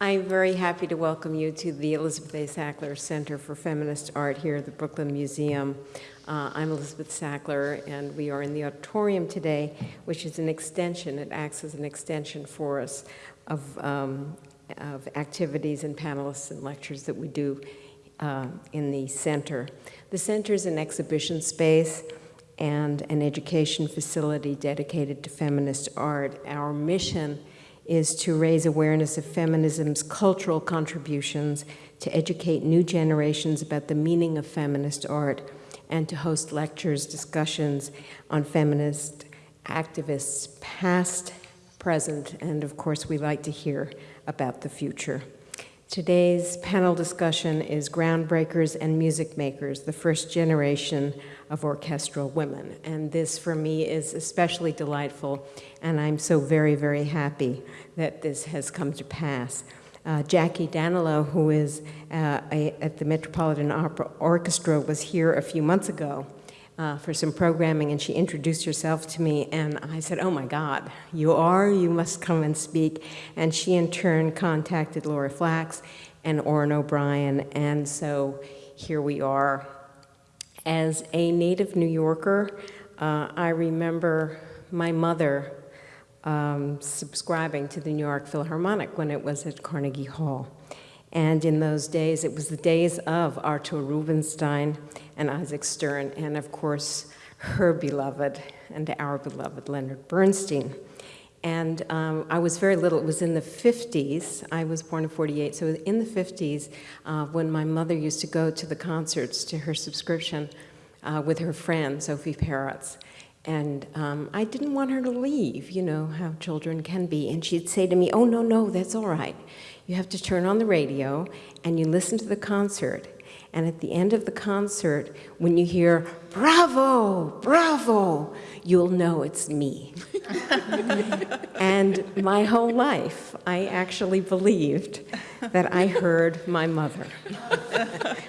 I'm very happy to welcome you to the Elizabeth A. Sackler Center for Feminist Art here at the Brooklyn Museum. Uh, I'm Elizabeth Sackler, and we are in the auditorium today, which is an extension, it acts as an extension for us of, um, of activities and panelists and lectures that we do uh, in the center. The center is an exhibition space and an education facility dedicated to feminist art. Our mission is to raise awareness of feminism's cultural contributions, to educate new generations about the meaning of feminist art, and to host lectures, discussions on feminist activists past, present, and of course we like to hear about the future. Today's panel discussion is Groundbreakers and Music Makers, the first generation of orchestral women. And this for me is especially delightful, and I'm so very, very happy that this has come to pass. Uh, Jackie Danilo, who is uh, a, at the Metropolitan Opera Orchestra, was here a few months ago uh, for some programming, and she introduced herself to me, and I said, oh my God, you are? You must come and speak. And she in turn contacted Laura Flax and Orin O'Brien, and so here we are. As a native New Yorker, uh, I remember my mother um, subscribing to the New York Philharmonic when it was at Carnegie Hall. And in those days, it was the days of Artur Rubinstein and Isaac Stern, and of course, her beloved and our beloved Leonard Bernstein. And um, I was very little, it was in the 50s, I was born in 48, so in the 50s, uh, when my mother used to go to the concerts to her subscription uh, with her friend, Sophie Peretz. And um, I didn't want her to leave, you know, how children can be. And she'd say to me, oh, no, no, that's all right. You have to turn on the radio and you listen to the concert. And at the end of the concert, when you hear, bravo, bravo, you'll know it's me. and my whole life, I actually believed that I heard my mother.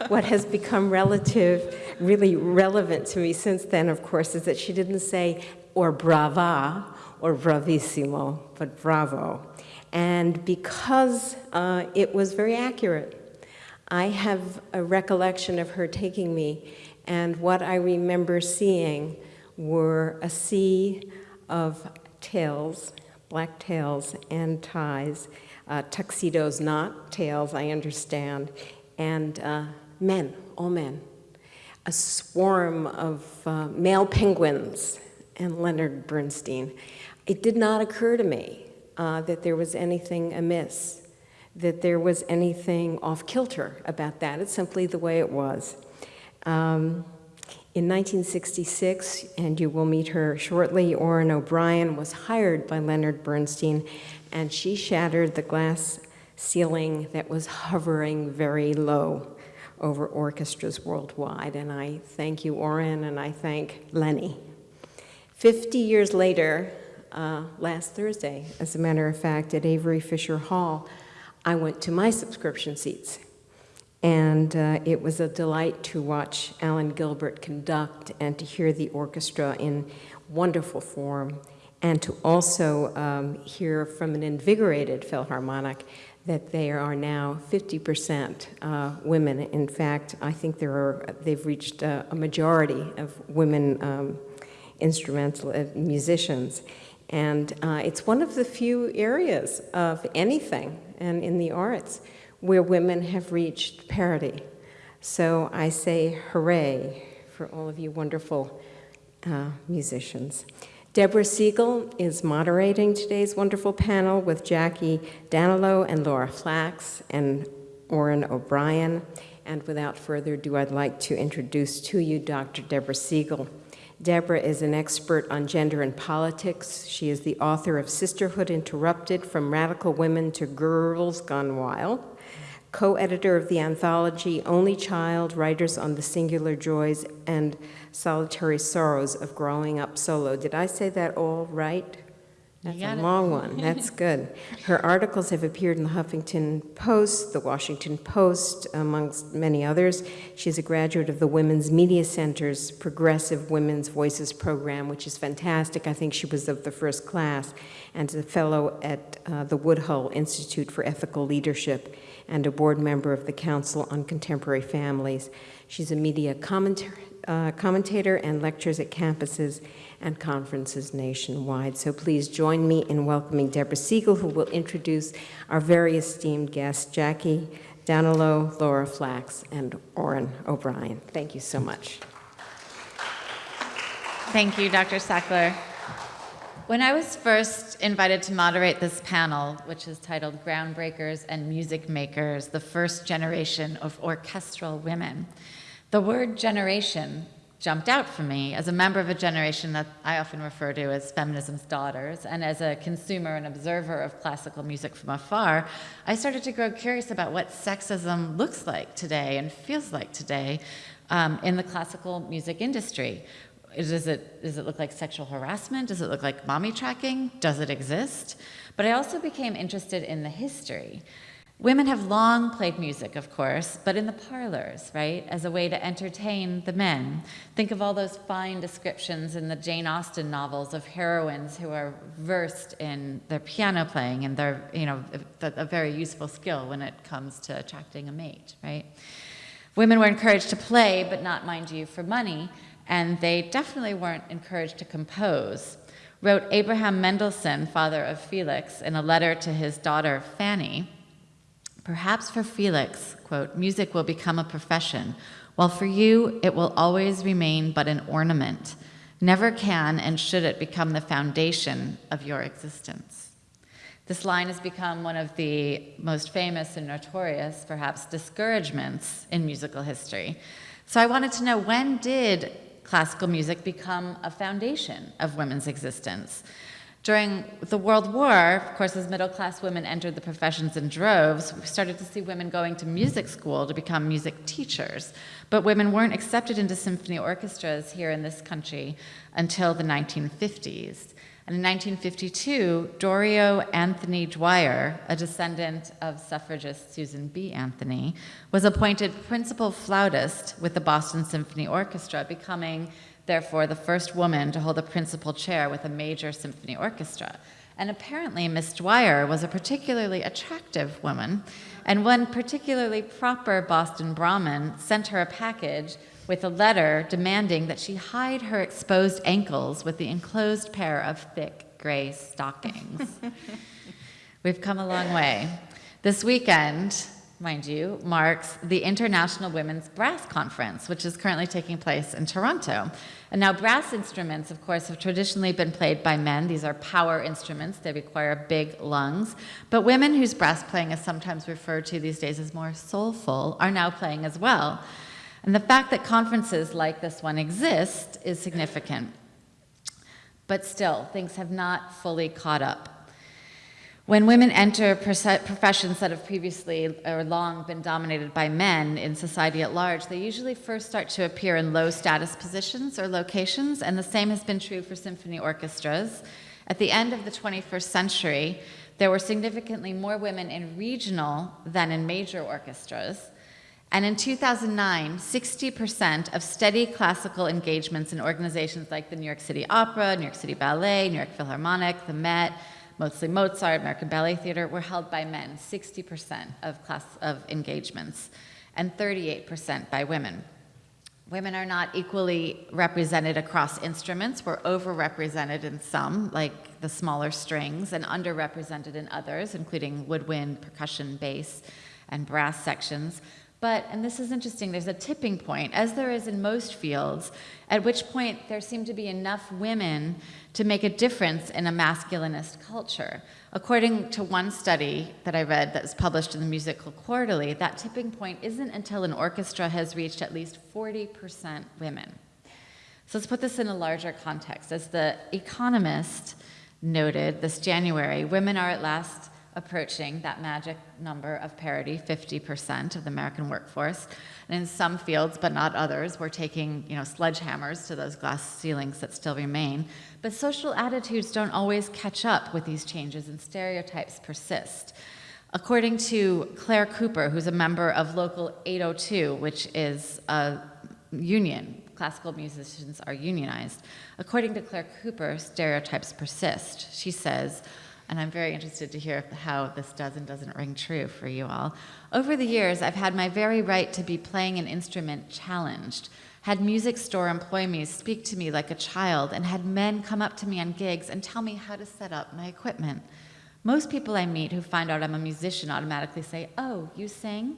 what has become relative, really relevant to me since then, of course, is that she didn't say, or brava, or bravissimo, but bravo. And because uh, it was very accurate, I have a recollection of her taking me, and what I remember seeing were a sea of tails, black tails and ties, uh, tuxedos, not tails, I understand, and uh, men, all men. A swarm of uh, male penguins and Leonard Bernstein. It did not occur to me uh, that there was anything amiss, that there was anything off kilter about that. It's simply the way it was. Um, in 1966, and you will meet her shortly, Orin O'Brien was hired by Leonard Bernstein, and she shattered the glass ceiling that was hovering very low over orchestras worldwide. And I thank you, Orin, and I thank Lenny. 50 years later, uh, last Thursday, as a matter of fact, at Avery Fisher Hall, I went to my subscription seats. And uh, it was a delight to watch Alan Gilbert conduct and to hear the orchestra in wonderful form, and to also um, hear from an invigorated Philharmonic that they are now 50% uh, women. In fact, I think there are, they've reached uh, a majority of women um, instrumental uh, musicians. And uh, it's one of the few areas of anything and in the arts where women have reached parity. So I say hooray for all of you wonderful uh, musicians. Deborah Siegel is moderating today's wonderful panel with Jackie Danilo and Laura Flax and Orin O'Brien. And without further ado, I'd like to introduce to you Dr. Deborah Siegel. Deborah is an expert on gender and politics. She is the author of Sisterhood Interrupted, From Radical Women to Girls Gone Wild, co-editor of the anthology Only Child, Writers on the Singular Joys and Solitary Sorrows of Growing Up Solo. Did I say that all right? That's a it. long one. That's good. Her articles have appeared in the Huffington Post, the Washington Post, amongst many others. She's a graduate of the Women's Media Center's Progressive Women's Voices program, which is fantastic. I think she was of the first class, and is a fellow at uh, the Woodhull Institute for Ethical Leadership and a board member of the Council on Contemporary Families. She's a media commentator, uh, commentator and lectures at campuses and conferences nationwide. So please join me in welcoming Deborah Siegel, who will introduce our very esteemed guests, Jackie Danilo, Laura Flax, and Orin O'Brien. Thank you so much. Thank you, Dr. Sackler. When I was first invited to moderate this panel, which is titled Groundbreakers and Music Makers, the First Generation of Orchestral Women, the word generation jumped out for me as a member of a generation that I often refer to as feminism's daughters, and as a consumer and observer of classical music from afar, I started to grow curious about what sexism looks like today and feels like today um, in the classical music industry. Does it, does it look like sexual harassment? Does it look like mommy tracking? Does it exist? But I also became interested in the history. Women have long played music, of course, but in the parlors, right, as a way to entertain the men. Think of all those fine descriptions in the Jane Austen novels of heroines who are versed in their piano playing and their, you know, a, a very useful skill when it comes to attracting a mate, right? Women were encouraged to play, but not, mind you, for money, and they definitely weren't encouraged to compose. Wrote Abraham Mendelssohn, father of Felix, in a letter to his daughter Fanny, Perhaps for Felix, quote, music will become a profession, while for you it will always remain but an ornament. Never can and should it become the foundation of your existence. This line has become one of the most famous and notorious, perhaps, discouragements in musical history. So I wanted to know when did classical music become a foundation of women's existence? During the World War, of course, as middle class women entered the professions in droves, we started to see women going to music school to become music teachers. But women weren't accepted into symphony orchestras here in this country until the 1950s. And in 1952, Doriot Anthony Dwyer, a descendant of suffragist Susan B. Anthony, was appointed principal flautist with the Boston Symphony Orchestra, becoming therefore the first woman to hold a principal chair with a major symphony orchestra. And apparently, Miss Dwyer was a particularly attractive woman, and one particularly proper Boston Brahmin sent her a package with a letter demanding that she hide her exposed ankles with the enclosed pair of thick gray stockings. We've come a long way. This weekend, mind you, marks the International Women's Brass Conference, which is currently taking place in Toronto. And now brass instruments, of course, have traditionally been played by men. These are power instruments. They require big lungs. But women whose brass playing is sometimes referred to these days as more soulful are now playing as well. And the fact that conferences like this one exist is significant. But still, things have not fully caught up. When women enter professions that have previously or long been dominated by men in society at large, they usually first start to appear in low status positions or locations, and the same has been true for symphony orchestras. At the end of the 21st century, there were significantly more women in regional than in major orchestras. And in 2009, 60% of steady classical engagements in organizations like the New York City Opera, New York City Ballet, New York Philharmonic, the Met, mostly Mozart, American Ballet Theater, were held by men, 60% of class of engagements, and 38% by women. Women are not equally represented across instruments. We're overrepresented in some, like the smaller strings, and underrepresented in others, including woodwind, percussion, bass, and brass sections. But, and this is interesting, there's a tipping point, as there is in most fields, at which point there seem to be enough women to make a difference in a masculinist culture. According to one study that I read that was published in the Musical Quarterly, that tipping point isn't until an orchestra has reached at least 40% women. So let's put this in a larger context. As The Economist noted this January, women are at last approaching that magic number of parity, 50% of the American workforce. And in some fields, but not others, we're taking you know, sledgehammers to those glass ceilings that still remain. But social attitudes don't always catch up with these changes, and stereotypes persist. According to Claire Cooper, who's a member of Local 802, which is a union, classical musicians are unionized. According to Claire Cooper, stereotypes persist. She says, and I'm very interested to hear how this does and doesn't ring true for you all. Over the years, I've had my very right to be playing an instrument challenged, had music store employees speak to me like a child, and had men come up to me on gigs and tell me how to set up my equipment. Most people I meet who find out I'm a musician automatically say, Oh, you sing?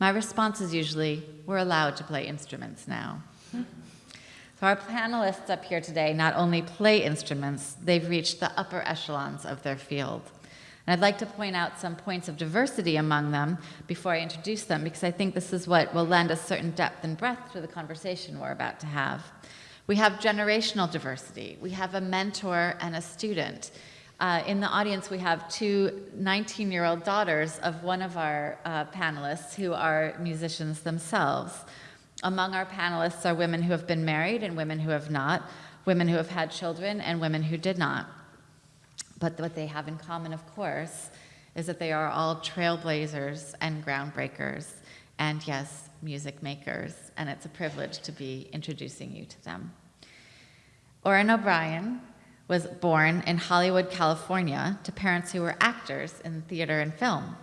My response is usually, We're allowed to play instruments now. So our panelists up here today not only play instruments, they've reached the upper echelons of their field. And I'd like to point out some points of diversity among them before I introduce them, because I think this is what will lend a certain depth and breadth to the conversation we're about to have. We have generational diversity. We have a mentor and a student. Uh, in the audience, we have two 19-year-old daughters of one of our uh, panelists who are musicians themselves. Among our panelists are women who have been married and women who have not, women who have had children and women who did not. But what they have in common, of course, is that they are all trailblazers and groundbreakers, and yes, music makers, and it's a privilege to be introducing you to them. Orin O'Brien was born in Hollywood, California, to parents who were actors in theater and film.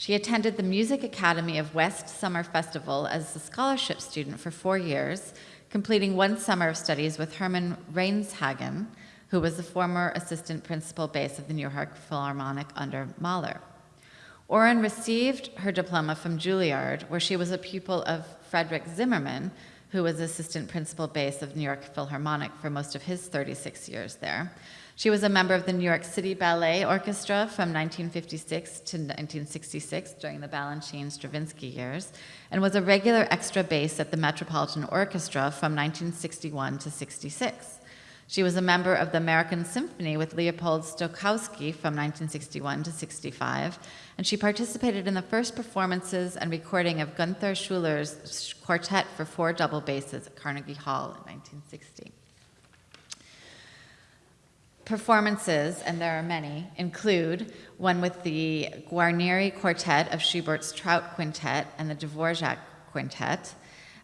She attended the Music Academy of West Summer Festival as a scholarship student for four years, completing one summer of studies with Herman Reinshagen, who was the former assistant principal bass of the New York Philharmonic under Mahler. Orin received her diploma from Juilliard, where she was a pupil of Frederick Zimmermann, who was assistant principal bass of New York Philharmonic for most of his 36 years there. She was a member of the New York City Ballet Orchestra from 1956 to 1966 during the Balanchine Stravinsky years, and was a regular extra bass at the Metropolitan Orchestra from 1961 to 66. She was a member of the American Symphony with Leopold Stokowski from 1961 to 65, and she participated in the first performances and recording of Gunther Schuller's quartet for four double basses at Carnegie Hall in 1960. Performances, and there are many, include one with the Guarneri Quartet of Schubert's Trout Quintet and the Dvorak Quintet.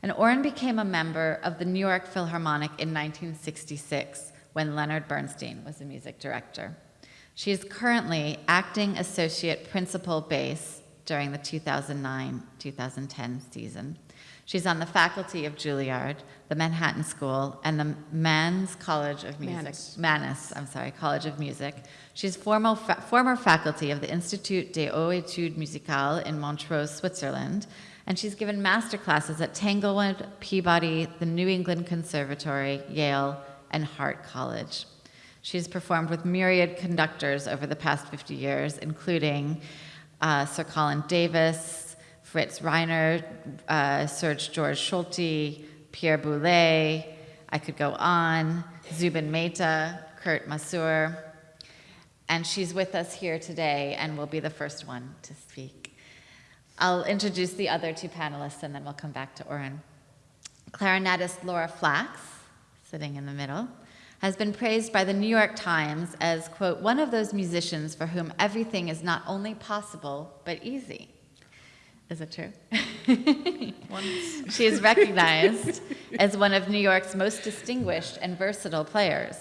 And Orin became a member of the New York Philharmonic in 1966 when Leonard Bernstein was the music director. She is currently acting associate principal bass during the 2009-2010 season. She's on the faculty of Juilliard, the Manhattan School, and the Mannes College of Music. Mannes. Mannes, I'm sorry, College of Music. She's formal fa- former faculty of the Institut des Hautes Études Musicales in Montreux, Switzerland, and she's given master classes at Tanglewood, Peabody, the New England Conservatory, Yale, and Hartt College. She's performed with myriad conductors over the past 50 years, including uh, Sir Colin Davis, Fritz Reiner, uh, Serge George Schulte, Pierre Boulez, I could go on, Zubin Mehta, Kurt Masur, and she's with us here today and will be the first one to speak. I'll introduce the other two panelists and then we'll come back to Orin. Clarinetist Laura Flax, sitting in the middle, has been praised by the New York Times as, quote, one of those musicians for whom everything is not only possible, but easy. Is it true? she is recognized as one of New York's most distinguished and versatile players.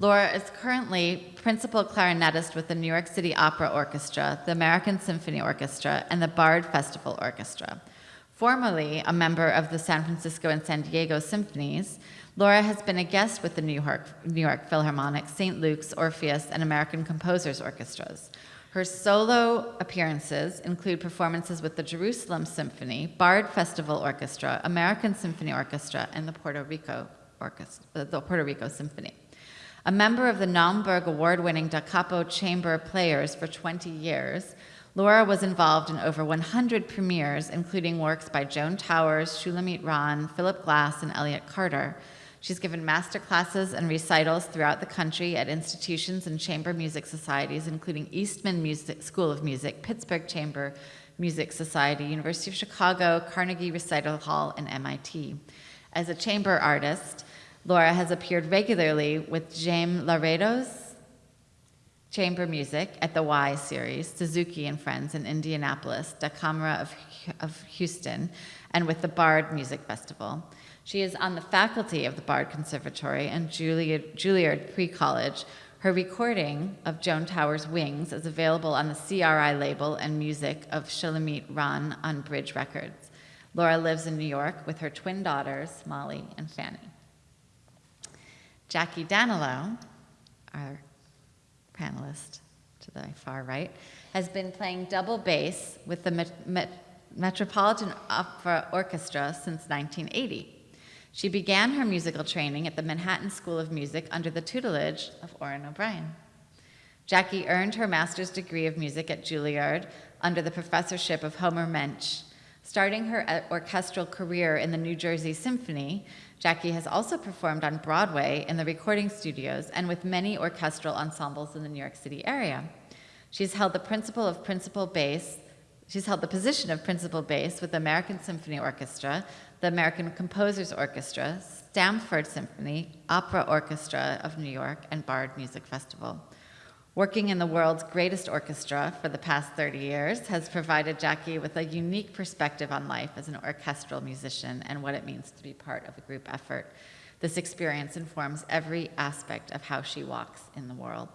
Laura is currently principal clarinetist with the New York City Opera Orchestra, the American Symphony Orchestra, and the Bard Festival Orchestra. Formerly a member of the San Francisco and San Diego Symphonies, Laura has been a guest with the New York, New York Philharmonic, St. Luke's, Orpheus, and American Composers Orchestras. Her solo appearances include performances with the Jerusalem Symphony, Bard Festival Orchestra, American Symphony Orchestra, and the Puerto Rico Orchestra, the Puerto Rico Symphony. A member of the Naumburg award-winning Da Capo Chamber Players for 20 years, Laura was involved in over 100 premieres, including works by Joan Towers, Shulamit Ran, Philip Glass, and Elliott Carter. She's given master classes and recitals throughout the country at institutions and chamber music societies, including Eastman Music School of Music, Pittsburgh Chamber Music Society, University of Chicago, Carnegie Recital Hall, and MIT. As a chamber artist, Laura has appeared regularly with Jaime Laredo's chamber music at the Y series, Suzuki and Friends in Indianapolis, Da Camera of, of Houston, and with the Bard Music Festival. She is on the faculty of the Bard Conservatory and Juilliard, Juilliard Pre-College. Her recording of Joan Tower's Wings is available on the CRI label and music of Shulamit Ran on Bridge Records. Laura lives in New York with her twin daughters, Molly and Fanny. Jackie Danilo, our panelist to the far right, has been playing double bass with the Met Met Metropolitan Opera Orchestra since 1980. She began her musical training at the Manhattan School of Music under the tutelage of Orin O'Brien. Jackie earned her master's degree of music at Juilliard under the professorship of Homer Mensch. Starting her uh, orchestral career in the New Jersey Symphony, Jackie has also performed on Broadway in the recording studios and with many orchestral ensembles in the New York City area. She's held the principal of principal bass. She's held the position of principal bass with the American Symphony Orchestra, the American Composers Orchestra, Stamford Symphony, Opera Orchestra of New York, and Bard Music Festival. Working in the world's greatest orchestra for the past 30 years has provided Jackie with a unique perspective on life as an orchestral musician and what it means to be part of a group effort. This experience informs every aspect of how she walks in the world.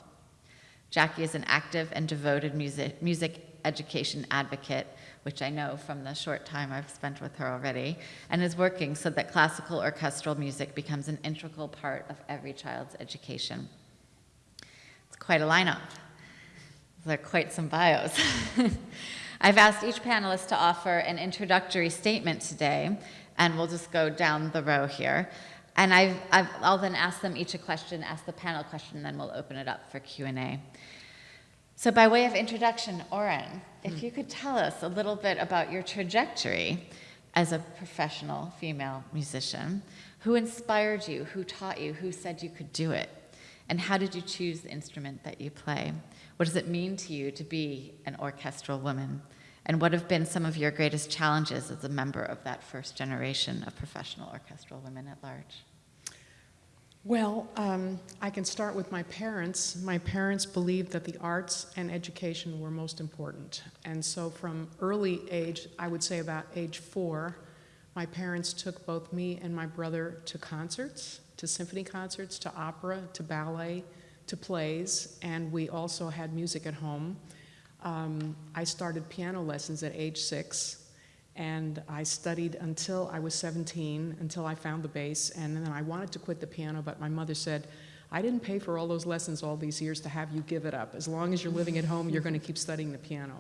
Jackie is an active and devoted music, music education advocate, which I know from the short time I've spent with her already, and is working so that classical orchestral music becomes an integral part of every child's education. It's quite a lineup. Those are quite some bios. I've asked each panelist to offer an introductory statement today, and we'll just go down the row here. And I've, I've, I'll then ask them each a question, ask the panel question, and then we'll open it up for Q&A. So by way of introduction, Orin, if you could tell us a little bit about your trajectory as a professional female musician, who inspired you, who taught you, who said you could do it? And how did you choose the instrument that you play? What does it mean to you to be an orchestral woman? And what have been some of your greatest challenges as a member of that first generation of professional orchestral women at large? Well, um, I can start with my parents. My parents believed that the arts and education were most important. And so from early age, I would say about age four, my parents took both me and my brother to concerts to symphony concerts, to opera, to ballet, to plays, and we also had music at home. Um, I started piano lessons at age six, and I studied until I was 17, until I found the bass, and then I wanted to quit the piano, but my mother said, I didn't pay for all those lessons all these years to have you give it up. As long as you're living at home, you're going to keep studying the piano.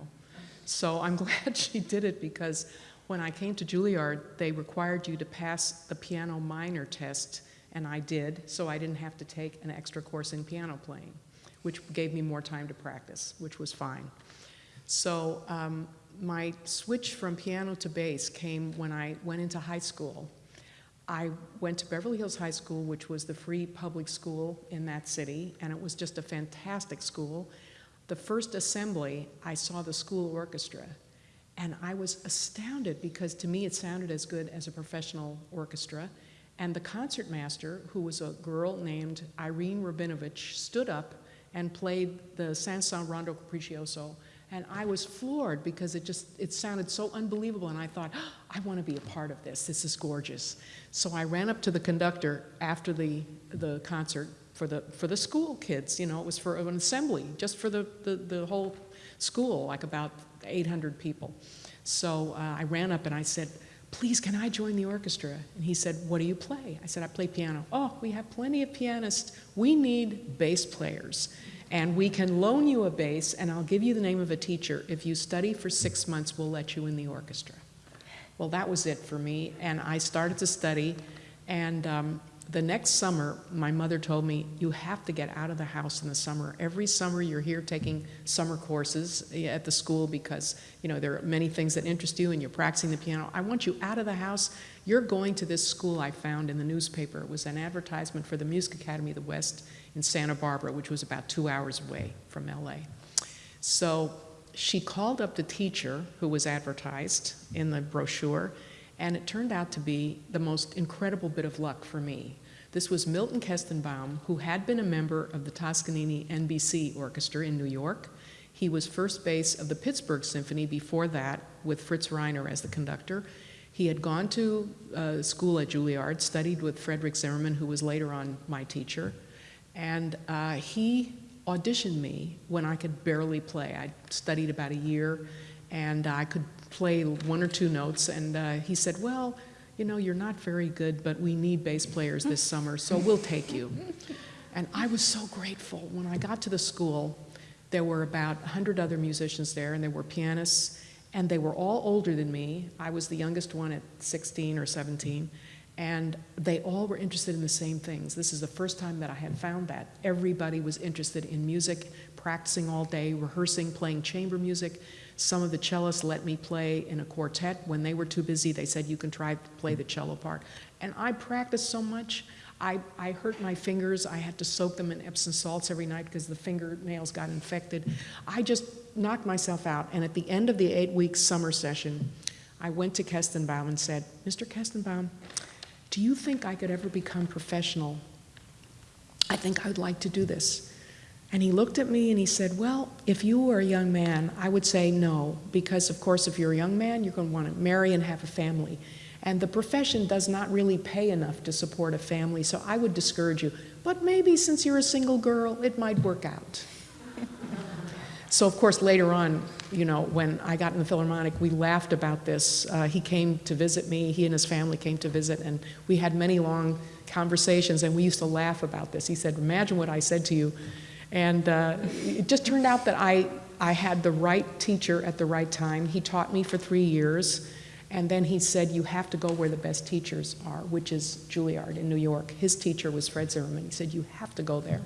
So I'm glad she did it because when I came to Juilliard, they required you to pass the piano minor test and I did, so I didn't have to take an extra course in piano playing, which gave me more time to practice, which was fine. So um, my switch from piano to bass came when I went into high school. I went to Beverly Hills High School, which was the free public school in that city, and it was just a fantastic school. The first assembly, I saw the school orchestra, and I was astounded because to me it sounded as good as a professional orchestra. And the concertmaster, who was a girl named Irene Rabinovich, stood up and played the Saint-Saëns Rondo Capriccioso. And I was floored because it just, it sounded so unbelievable. And I thought, oh, I want to be a part of this. This is gorgeous. So I ran up to the conductor after the, the concert for the, for the school kids. You know, it was for an assembly, just for the, the, the whole school, like about 800 people. So uh, I ran up and I said, please, can I join the orchestra? And he said, what do you play? I said, I play piano. Oh, we have plenty of pianists. We need bass players. And we can loan you a bass, and I'll give you the name of a teacher. If you study for six months, we'll let you in the orchestra. Well, that was it for me, and I started to study, and um, the next summer, my mother told me, you have to get out of the house in the summer. Every summer you're here taking summer courses at the school because, you know, there are many things that interest you and you're practicing the piano. I want you out of the house. You're going to this school I found in the newspaper. It was an advertisement for the Music Academy of the West in Santa Barbara, which was about two hours away from LA. So she called up the teacher who was advertised in the brochure, and it turned out to be the most incredible bit of luck for me. This was Milton Kestenbaum, who had been a member of the Toscanini NBC Orchestra in New York. He was first bass of the Pittsburgh Symphony before that, with Fritz Reiner as the conductor. He had gone to uh, school at Juilliard, studied with Frederick Zimmermann, who was later on my teacher, and uh, he auditioned me when I could barely play. I studied about a year, and I could play one or two notes, and uh, he said, well, you know, you're not very good, but we need bass players this summer, so we'll take you. And I was so grateful. When I got to the school, there were about 100 other musicians there, and there were pianists, and they were all older than me. I was the youngest one at 16 or 17, and they all were interested in the same things. This is the first time that I had found that. Everybody was interested in music, practicing all day, rehearsing, playing chamber music. Some of the cellists let me play in a quartet. When they were too busy, they said, you can try to play the cello part. And I practiced so much. I, I hurt my fingers. I had to soak them in Epsom salts every night because the fingernails got infected. I just knocked myself out. And at the end of the eight-week summer session, I went to Kestenbaum and said, Mr. Kestenbaum, do you think I could ever become professional? I think I'd like to do this. And he looked at me and he said, Well, if you were a young man, I would say no, because of course, if you're a young man, you're going to want to marry and have a family. And the profession does not really pay enough to support a family, so I would discourage you. But maybe since you're a single girl, it might work out. So, of course, later on, you know, when I got in the Philharmonic, we laughed about this. Uh, he came to visit me, he and his family came to visit, and we had many long conversations, and we used to laugh about this. He said, Imagine what I said to you. And uh, it just turned out that I, I had the right teacher at the right time. He taught me for three years, and then he said, You have to go where the best teachers are, which is Juilliard in New York. His teacher was Fred Zimmermann. He said, You have to go there.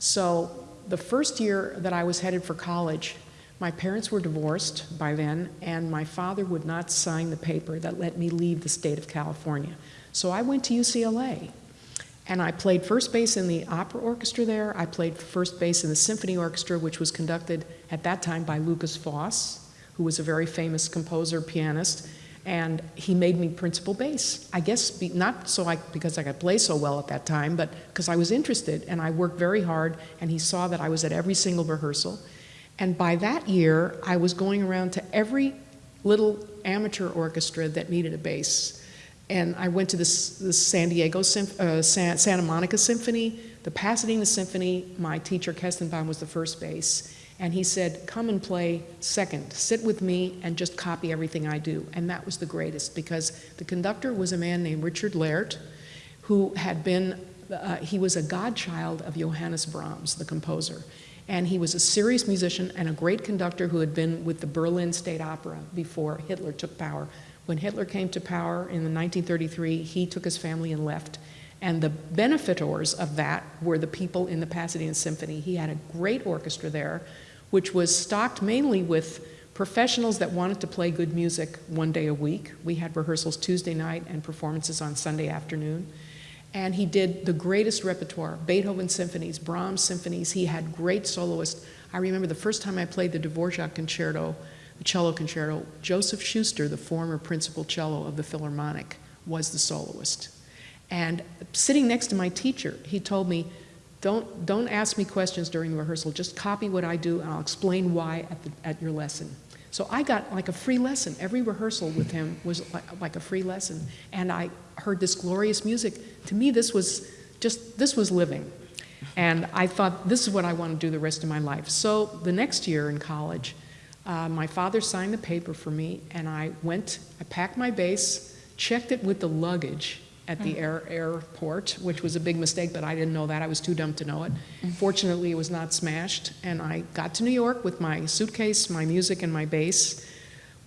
So the first year that I was headed for college, my parents were divorced by then, and my father would not sign the paper that let me leave the state of California. So I went to UCLA, and I played first bass in the opera orchestra there. I played first bass in the symphony orchestra, which was conducted at that time by Lukas Foss, who was a very famous composer, pianist, and he made me principal bass. I guess be, not so I, because I could play so well at that time, but because I was interested, and I worked very hard, and he saw that I was at every single rehearsal. And by that year, I was going around to every little amateur orchestra that needed a bass. And I went to the, the San Diego, uh, San, Santa Monica Symphony, the Pasadena Symphony. My teacher, Kestenbaum, was the first bass. And he said, come and play second. Sit with me and just copy everything I do. And that was the greatest because the conductor was a man named Richard Lert, who had been, uh, he was a godchild of Johannes Brahms, the composer. And he was a serious musician and a great conductor who had been with the Berlin State Opera before Hitler took power. When Hitler came to power in 1933, he took his family and left. And the benefactors of that were the people in the Pasadena Symphony. He had a great orchestra there, which was stocked mainly with professionals that wanted to play good music one day a week. We had rehearsals Tuesday night and performances on Sunday afternoon. And he did the greatest repertoire Beethoven symphonies, Brahms symphonies. He had great soloists. I remember the first time I played the Dvorak concerto, the cello concerto, Joseph Schuster, the former principal cello of the Philharmonic, was the soloist. And sitting next to my teacher, he told me, don't, don't ask me questions during the rehearsal, just copy what I do and I'll explain why at, the, at your lesson. So I got like a free lesson. Every rehearsal with him was like, like a free lesson. And I heard this glorious music. To me, this was just, this was living. And I thought, this is what I want to do the rest of my life. So the next year in college, uh, my father signed the paper for me, and I went, I packed my bass, checked it with the luggage at the air, airport, which was a big mistake, but I didn't know that. I was too dumb to know it. Fortunately, it was not smashed, and I got to New York with my suitcase, my music, and my bass.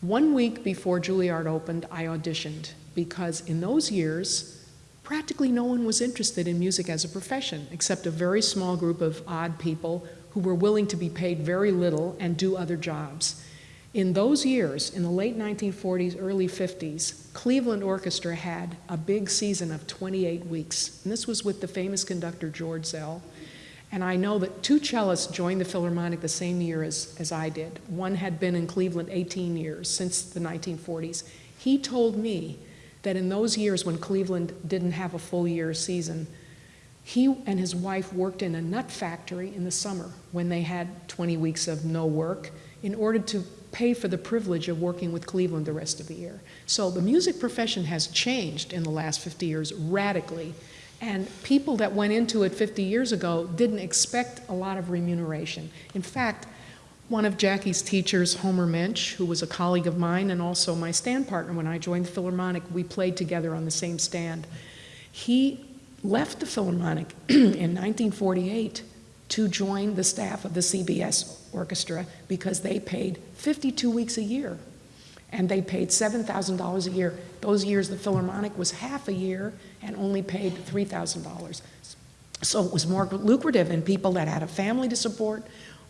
One week before Juilliard opened, I auditioned because in those years, practically no one was interested in music as a profession, except a very small group of odd people who were willing to be paid very little and do other jobs. In those years, in the late 1940s, early 50s, Cleveland Orchestra had a big season of 28 weeks. And this was with the famous conductor George Szell. And I know that two cellists joined the Philharmonic the same year as, as I did. One had been in Cleveland 18 years, since the 1940s. He told me that in those years when Cleveland didn't have a full year season, he and his wife worked in a nut factory in the summer when they had 20 weeks of no work in order to pay for the privilege of working with Cleveland the rest of the year. So the music profession has changed in the last 50 years radically. And people that went into it 50 years ago didn't expect a lot of remuneration. In fact, one of Jackie's teachers, Homer Mensch, who was a colleague of mine and also my stand partner when I joined the Philharmonic, we played together on the same stand. He left the Philharmonic in 1948 to join the staff of the CBS Orchestra because they paid 52 weeks a year. And they paid $7,000 a year. Those years, the Philharmonic was half a year and only paid $3,000. So it was more lucrative, and people that had a family to support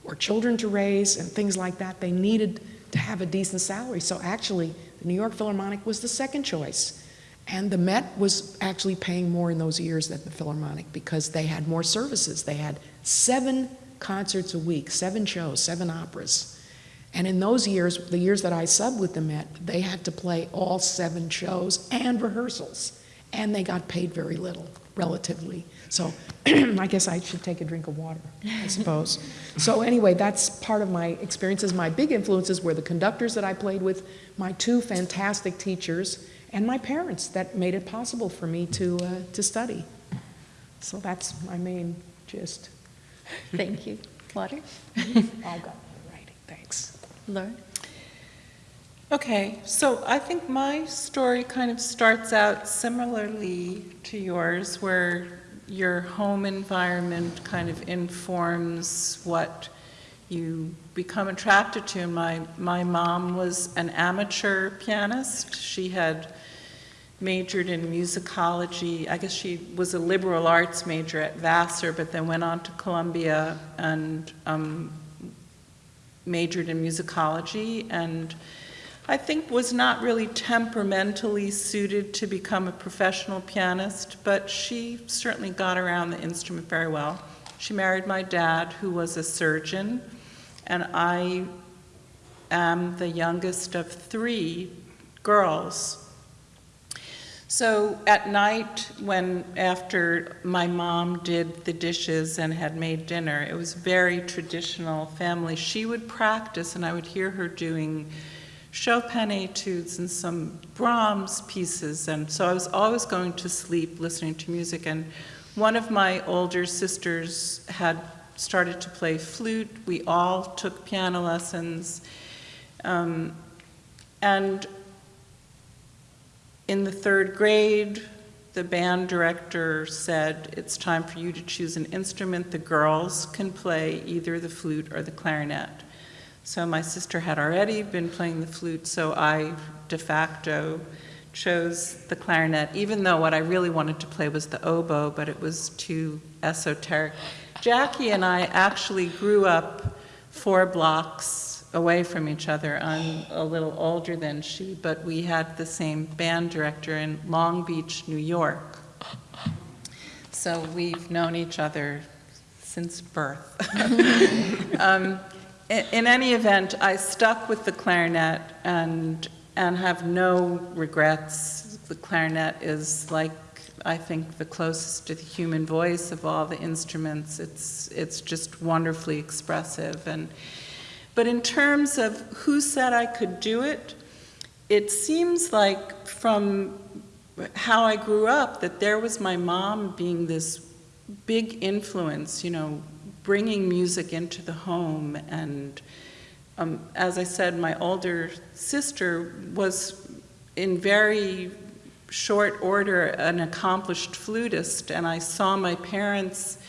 or children to raise and things like that, they needed to have a decent salary. So actually, the New York Philharmonic was the second choice. And the Met was actually paying more in those years than the Philharmonic because they had more services. They had seven concerts a week, seven shows, seven operas. And in those years, the years that I subbed with the Met, they had to play all seven shows and rehearsals. And they got paid very little, relatively. So I guess I should take a drink of water, I suppose. so anyway, that's part of my experiences. My big influences were the conductors that I played with, my two fantastic teachers, and my parents that made it possible for me to, uh, to study. So that's my main gist. Thank you. Water? All got my writing, thanks. Laura? Okay, so I think my story kind of starts out similarly to yours, where your home environment kind of informs what you become attracted to. My, my mom was an amateur pianist. She had majored in musicology. I guess she was a liberal arts major at Vassar, but then went on to Columbia and um, majored in musicology and I think was not really temperamentally suited to become a professional pianist, but she certainly got around the instrument very well. She married my dad, who was a surgeon, and I am the youngest of three girls. So at night, when after my mom did the dishes and had made dinner, it was very traditional family. She would practice, and I would hear her doing Chopin etudes and some Brahms pieces. And so I was always going to sleep listening to music. And one of my older sisters had started to play flute. We all took piano lessons. Um, and in the third grade, the band director said, it's time for you to choose an instrument. The girls can play either the flute or the clarinet. So my sister had already been playing the flute, so I de facto chose the clarinet, even though what I really wanted to play was the oboe, but it was too esoteric. Jackie and I actually grew up four blocks away from each other. I'm a little older than she, but we had the same band director in Long Beach, New York. So we've known each other since birth. um, in, in any event, I stuck with the clarinet and, and have no regrets. The clarinet is like, I think, the closest to the human voice of all the instruments. It's, it's just wonderfully expressive. And, but in terms of who said I could do it, it seems like from how I grew up that there was my mom being this big influence, you know, bringing music into the home. And um, as I said, my older sister was in very short order an accomplished flutist, and I saw my parents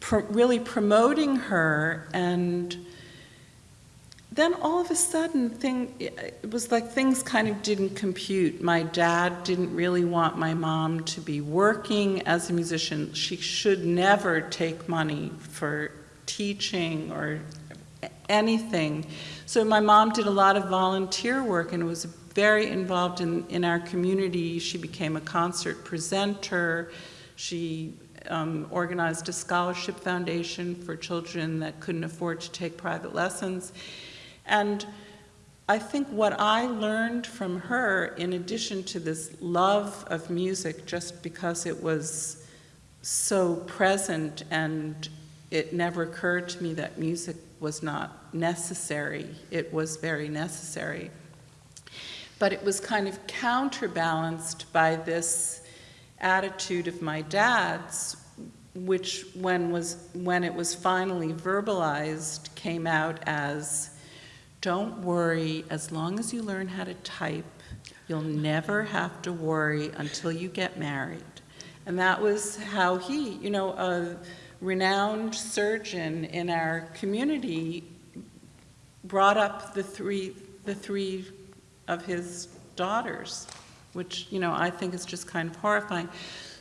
pr really promoting her and then all of a sudden, thing, it was like things kind of didn't compute. My dad didn't really want my mom to be working as a musician. She should never take money for teaching or anything. So my mom did a lot of volunteer work and was very involved in, in our community. She became a concert presenter. She um, organized a scholarship foundation for children that couldn't afford to take private lessons. And I think what I learned from her, in addition to this love of music, just because it was so present and it never occurred to me that music was not necessary, it was very necessary. But it was kind of counterbalanced by this attitude of my dad's, which when, was, when it was finally verbalized came out as don't worry, as long as you learn how to type, you'll never have to worry until you get married. And that was how he, you know, a renowned surgeon in our community brought up the three, the three of his daughters, which, you know, I think is just kind of horrifying.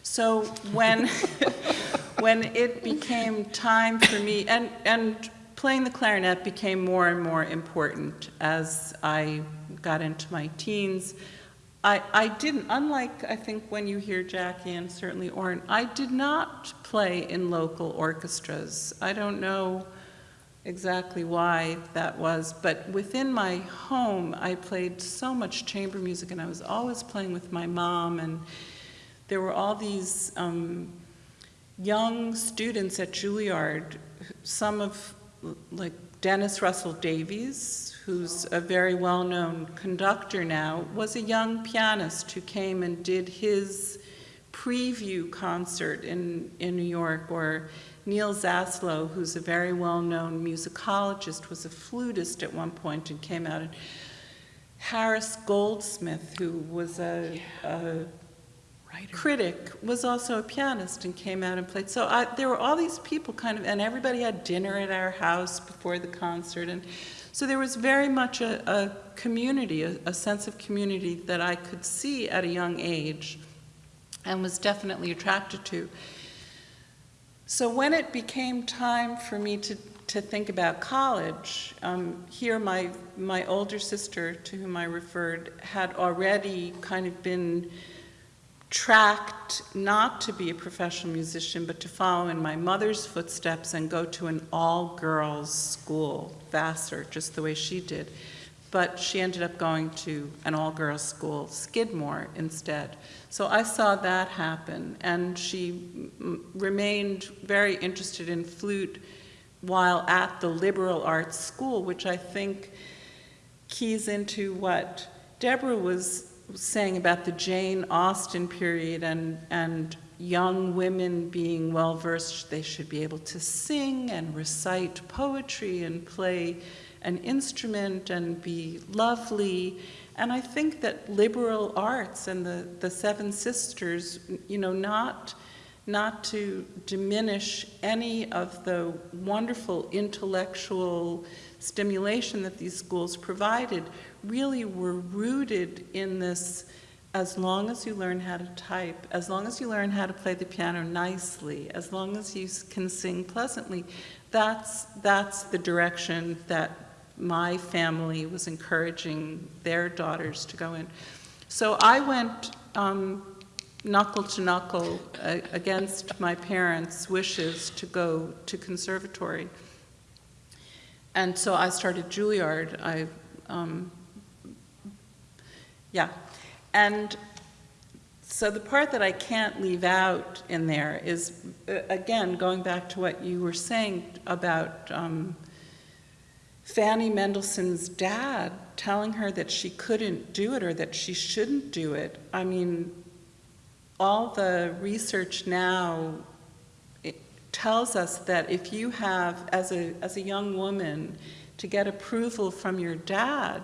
So when, when it became time for me, and, and playing the clarinet became more and more important as I got into my teens. I, I didn't, unlike I think when you hear Jackie and certainly Orin, I did not play in local orchestras. I don't know exactly why that was, but within my home, I played so much chamber music and I was always playing with my mom and there were all these um, young students at Juilliard, some of like Dennis Russell Davies, who's a very well-known conductor now, was a young pianist who came and did his preview concert in, in New York, or Neal Zaslaw, who's a very well-known musicologist, was a flutist at one point and came out. And Harris Goldsmith, who was a, a Writer. critic was also a pianist and came out and played. So I, there were all these people kind of, and everybody had dinner at our house before the concert. And so there was very much a, a community, a, a sense of community that I could see at a young age and was definitely attracted to. So when it became time for me to, to think about college, um, here my, my older sister, to whom I referred, had already kind of been tracked not to be a professional musician, but to follow in my mother's footsteps and go to an all-girls school, Vassar, just the way she did. But she ended up going to an all-girls school, Skidmore, instead. So I saw that happen, and she remained very interested in flute while at the liberal arts school, which I think keys into what Deborah was saying about the Jane Austen period and, and young women being well versed, they should be able to sing and recite poetry and play an instrument and be lovely. And I think that liberal arts and the, the Seven Sisters, you know, not, not to diminish any of the wonderful intellectual stimulation that these schools provided, really were rooted in this as long as you learn how to type, as long as you learn how to play the piano nicely, as long as you can sing pleasantly, that's, that's the direction that my family was encouraging their daughters to go in. So I went um, knuckle to knuckle uh, against my parents' wishes to go to conservatory. And so I started Juilliard. I um, yeah. And so the part that I can't leave out in there is, uh, again, going back to what you were saying about um, Fanny Mendelssohn's dad telling her that she couldn't do it or that she shouldn't do it. I mean, all the research now tells us that if you have, as a, as a young woman, to get approval from your dad,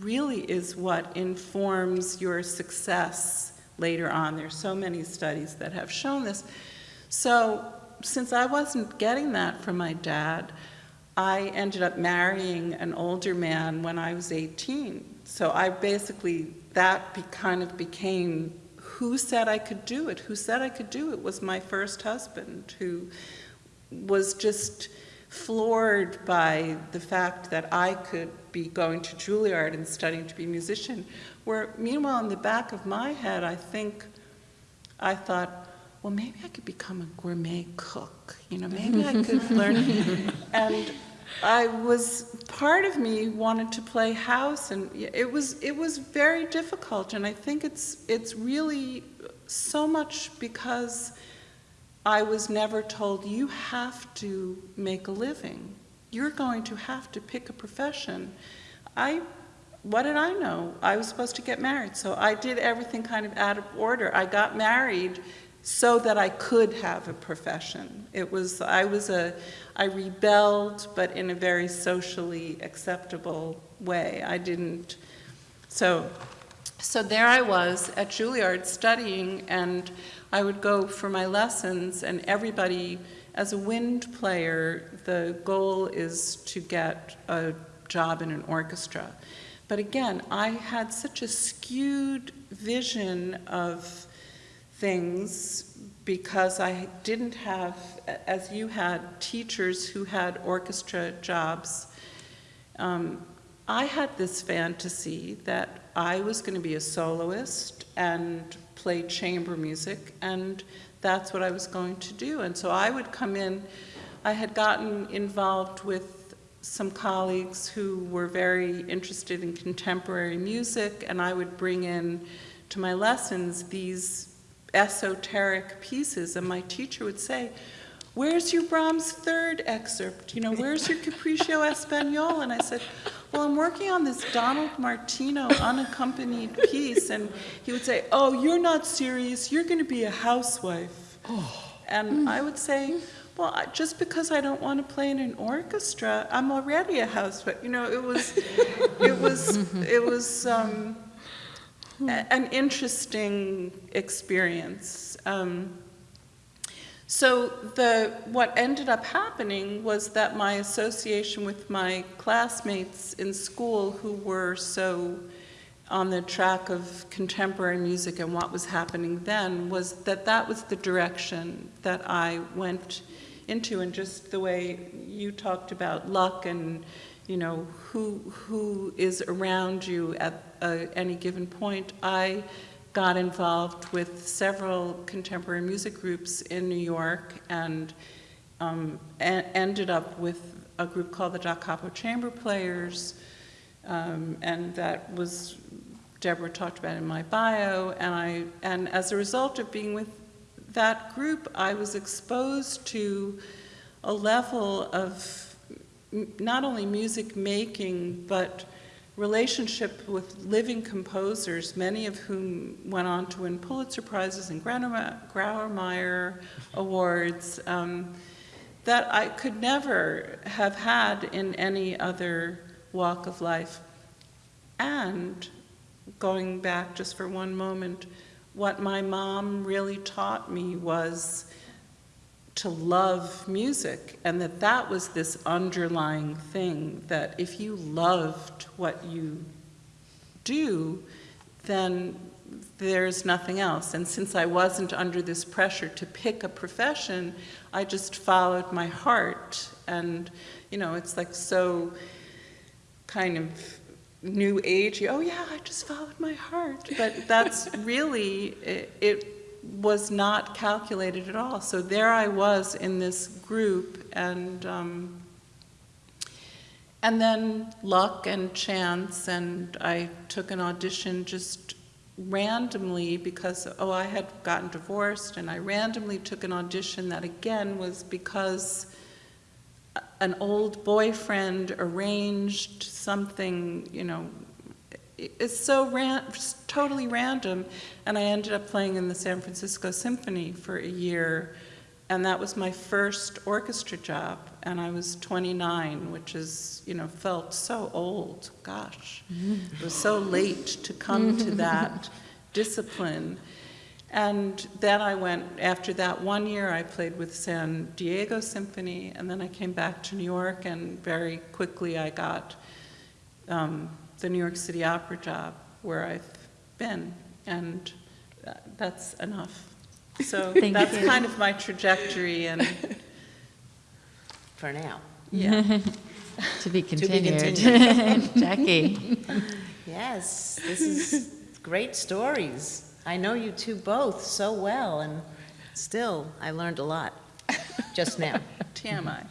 really is what informs your success later on. There's so many studies that have shown this. So since I wasn't getting that from my dad, I ended up marrying an older man when I was 18. So I basically, that be, kind of became who said I could do it? Who said I could do it was my first husband, who was just floored by the fact that I could be going to Juilliard and studying to be a musician. Where, meanwhile, in the back of my head, I think I thought, well, maybe I could become a gourmet cook. You know, maybe I could learn. And I was part of me wanted to play house, and it was it was very difficult. And I think it's it's really so much because I was never told you have to make a living. You're going to have to pick a profession. I what did I know? I was supposed to get married, so I did everything kind of out of order. I got married so that I could have a profession. It was, I was a, I rebelled, but in a very socially acceptable way. I didn't, so, so there I was at Juilliard studying, and I would go for my lessons, and everybody, as a wind player, the goal is to get a job in an orchestra. But again, I had such a skewed vision of things because I didn't have, as you had, teachers who had orchestra jobs. Um, I had this fantasy that I was going to be a soloist and play chamber music, and that's what I was going to do. And so I would come in, I had gotten involved with some colleagues who were very interested in contemporary music, and I would bring in to my lessons these esoteric pieces, and my teacher would say, where's your Brahms third excerpt? You know, where's your Capriccio Espagnol? And I said, well, I'm working on this Donald Martino unaccompanied piece. And he would say, oh, you're not serious. You're going to be a housewife. And I would say, well, just because I don't want to play in an orchestra, I'm already a housewife. You know, it was, it was, it was um, an interesting experience. Um, so the, what ended up happening was that my association with my classmates in school who were so on the track of contemporary music and what was happening then was that that was the direction that I went into and just the way you talked about luck and you know who who is around you at uh, any given point I got involved with several contemporary music groups in New York and um, ended up with a group called the Da Capo Chamber Players, um, and that was Deborah talked about in my bio, and I and as a result of being with that group, I was exposed to a level of not only music making but relationship with living composers, many of whom went on to win Pulitzer Prizes and Grauer- Grawemeyer Awards, um, that I could never have had in any other walk of life. And going back just for one moment, what my mom really taught me was to love music and that that was this underlying thing that if you loved what you do then there's nothing else. And since i wasn't under this pressure to pick a profession i just followed my heart. And you know it's like so kind of new agey oh yeah i just followed my heart. But that's really it, it was not calculated at all. So there I was in this group, and um, and then luck and chance, and I took an audition just randomly because oh I had gotten divorced, and I randomly took an audition that again was because an old boyfriend arranged something, you know, it's so ran, totally random. And I ended up playing in the San Francisco Symphony for a year. And that was my first orchestra job. And I was 29, which is, you know, felt so old. Gosh, it was so late to come to that discipline. And then I went, after that one year, I played with San Diego Symphony, and then I came back to New York, and very quickly I got um, the New York City Opera job, where I've been, and that's enough. So Thank that's you. kind of my trajectory, and For now. yeah. To be be continued. Jackie. Yes, this is great stories. I know you two both so well, and still, I learned a lot just now. TMI.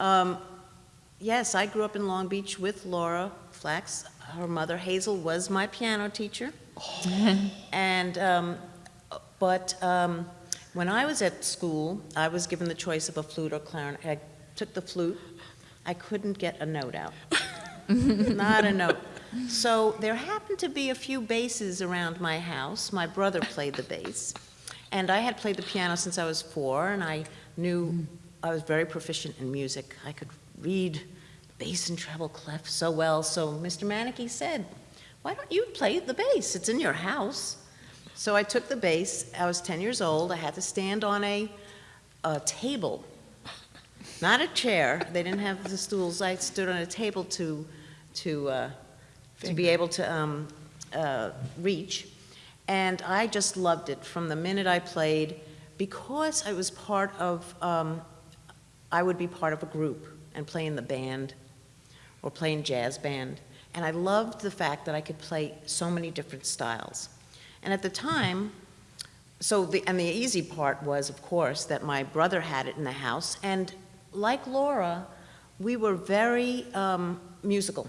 Um, Yes, I grew up in Long Beach with Laura Flax. Her mother Hazel was my piano teacher. And, um, but um, when I was at school, I was given the choice of a flute or clarinet. I took the flute. I couldn't get a note out. Not a note. So there happened to be a few basses around my house. My brother played the bass. And I had played the piano since I was four, and I knew I was very proficient in music. I could read bass and treble clef so well. So Mr. Manicki said, Why don't you play the bass? It's in your house. So I took the bass. I was 10 years old. I had to stand on a, a table, not a chair. They didn't have the stools. I stood on a table to, to, uh, to be able to um, uh, reach. And I just loved it from the minute I played because I was part of, um, I would be part of a group and play in the band or play in jazz band. And I loved the fact that I could play so many different styles. And at the time, so the, and the easy part was, of course, that my brother had it in the house. And like Laura, we were very um, musical.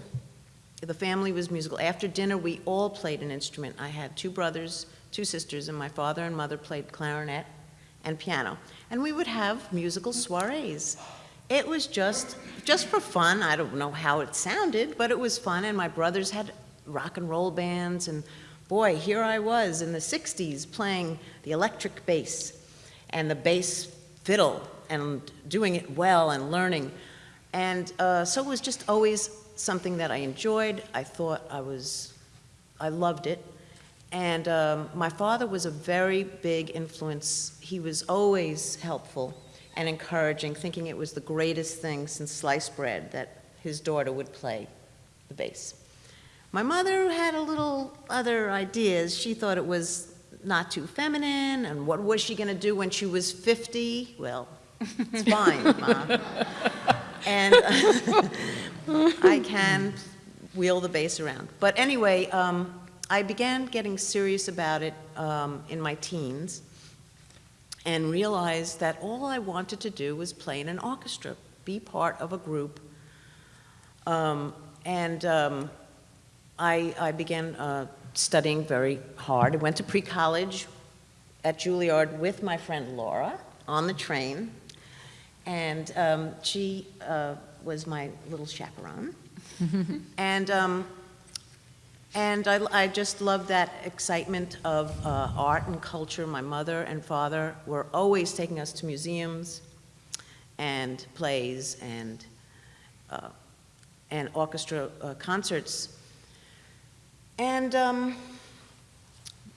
The family was musical. After dinner, we all played an instrument. I had two brothers, two sisters, and my father and mother played clarinet and piano. And we would have musical soirees. It was just, just for fun. I don't know how it sounded, but it was fun. And my brothers had rock and roll bands. And boy, here I was in the 60s playing the electric bass and the bass fiddle and doing it well and learning. And uh, so it was just always something that I enjoyed. I thought I was, I loved it. And um, my father was a very big influence. He was always helpful and encouraging, thinking it was the greatest thing since sliced bread that his daughter would play the bass. My mother had a little other ideas. She thought it was not too feminine, and what was she going to do when she was 50? Well, it's fine, Ma. And I can wheel the bass around. But anyway, um, I began getting serious about it um, in my teens and realized that all I wanted to do was play in an orchestra, be part of a group. Um, and um, I, I began uh, studying very hard. I went to pre-college at Juilliard with my friend Laura on the train, and um, she uh, was my little chaperone. and um, and I, I just love that excitement of uh, art and culture. My mother and father were always taking us to museums and plays and uh, and orchestra uh, concerts. And um,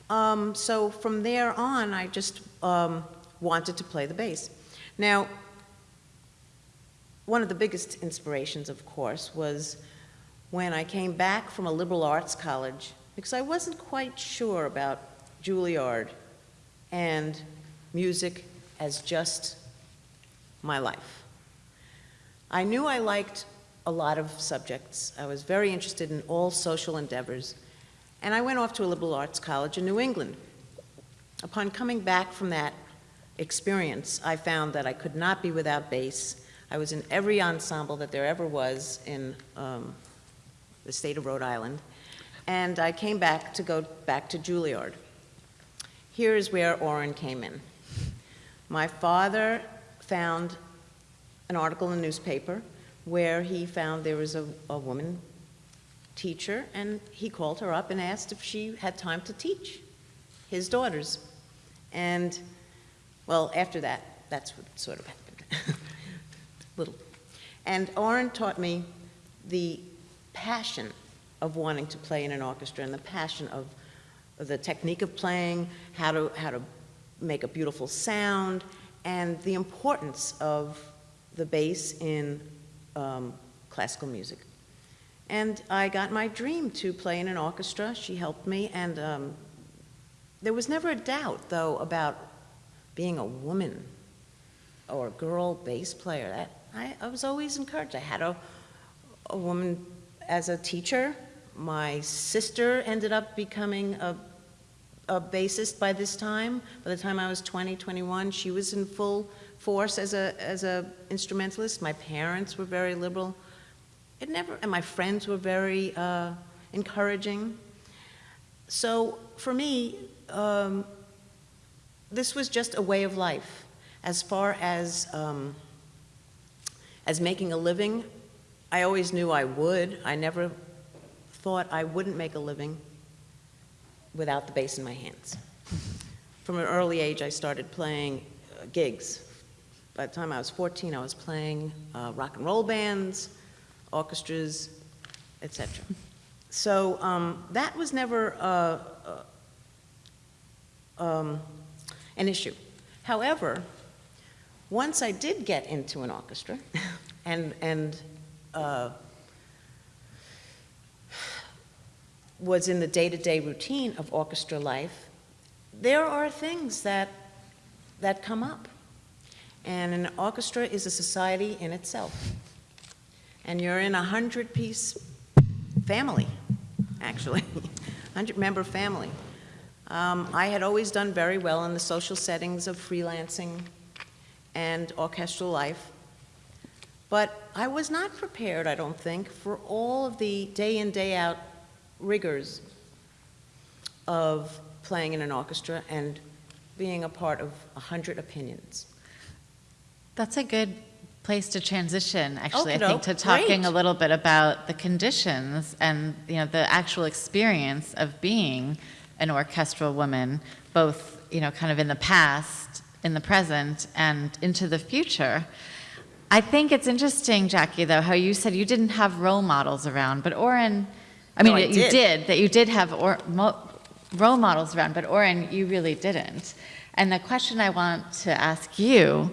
um, so from there on, I just um, wanted to play the bass. Now, one of the biggest inspirations, of course, was when I came back from a liberal arts college, because I wasn't quite sure about Juilliard and music as just my life. I knew I liked a lot of subjects. I was very interested in all social endeavors. And I went off to a liberal arts college in New England. Upon coming back from that experience, I found that I could not be without bass. I was in every ensemble that there ever was in um, the state of Rhode Island. And I came back to go back to Juilliard. Here is where Orin came in. My father found an article in the newspaper where he found there was a, a woman teacher, and he called her up and asked if she had time to teach his daughters. And, well, after that, that's what sort of happened. Little. And Orin taught me the passion of wanting to play in an orchestra and the passion of the technique of playing, how to, how to make a beautiful sound, and the importance of the bass in um, classical music. And I got my dream to play in an orchestra. She helped me, and um, there was never a doubt, though, about being a woman or a girl bass player. That, I, I was always encouraged. I had a, a woman as a teacher. My sister ended up becoming a, a bassist by this time. By the time I was 20, 21, she was in full force as a, as a instrumentalist. My parents were very liberal. It never, and my friends were very uh, encouraging. So for me, um, this was just a way of life. As far as um, as making a living, I always knew I would. I never thought I wouldn't make a living without the bass in my hands. From an early age, I started playing uh, gigs. By the time I was 14, I was playing uh, rock and roll bands, orchestras, etc. So um, that was never uh, uh, um, an issue. However, once I did get into an orchestra and, and uh, was in the day-to-day routine of orchestra life, there are things that, that come up. And an orchestra is a society in itself. And you're in a hundred-piece family, actually, hundred-member family. Um, I had always done very well in the social settings of freelancing and orchestral life, but I was not prepared, I don't think, for all of the day in, day out rigors of playing in an orchestra and being a part of a hundred opinions. That's a good place to transition, actually, I Okey-doke, think, to talking great. a little bit about the conditions and, you know, the actual experience of being an orchestral woman, both, you know, kind of in the past, in the present, and into the future. I think it's interesting, Jackie, though, how you said you didn't have role models around, but Orin, I mean, No, I you did. did, that you did have or, mo, role models around, but Orin, you really didn't. And the question I want to ask you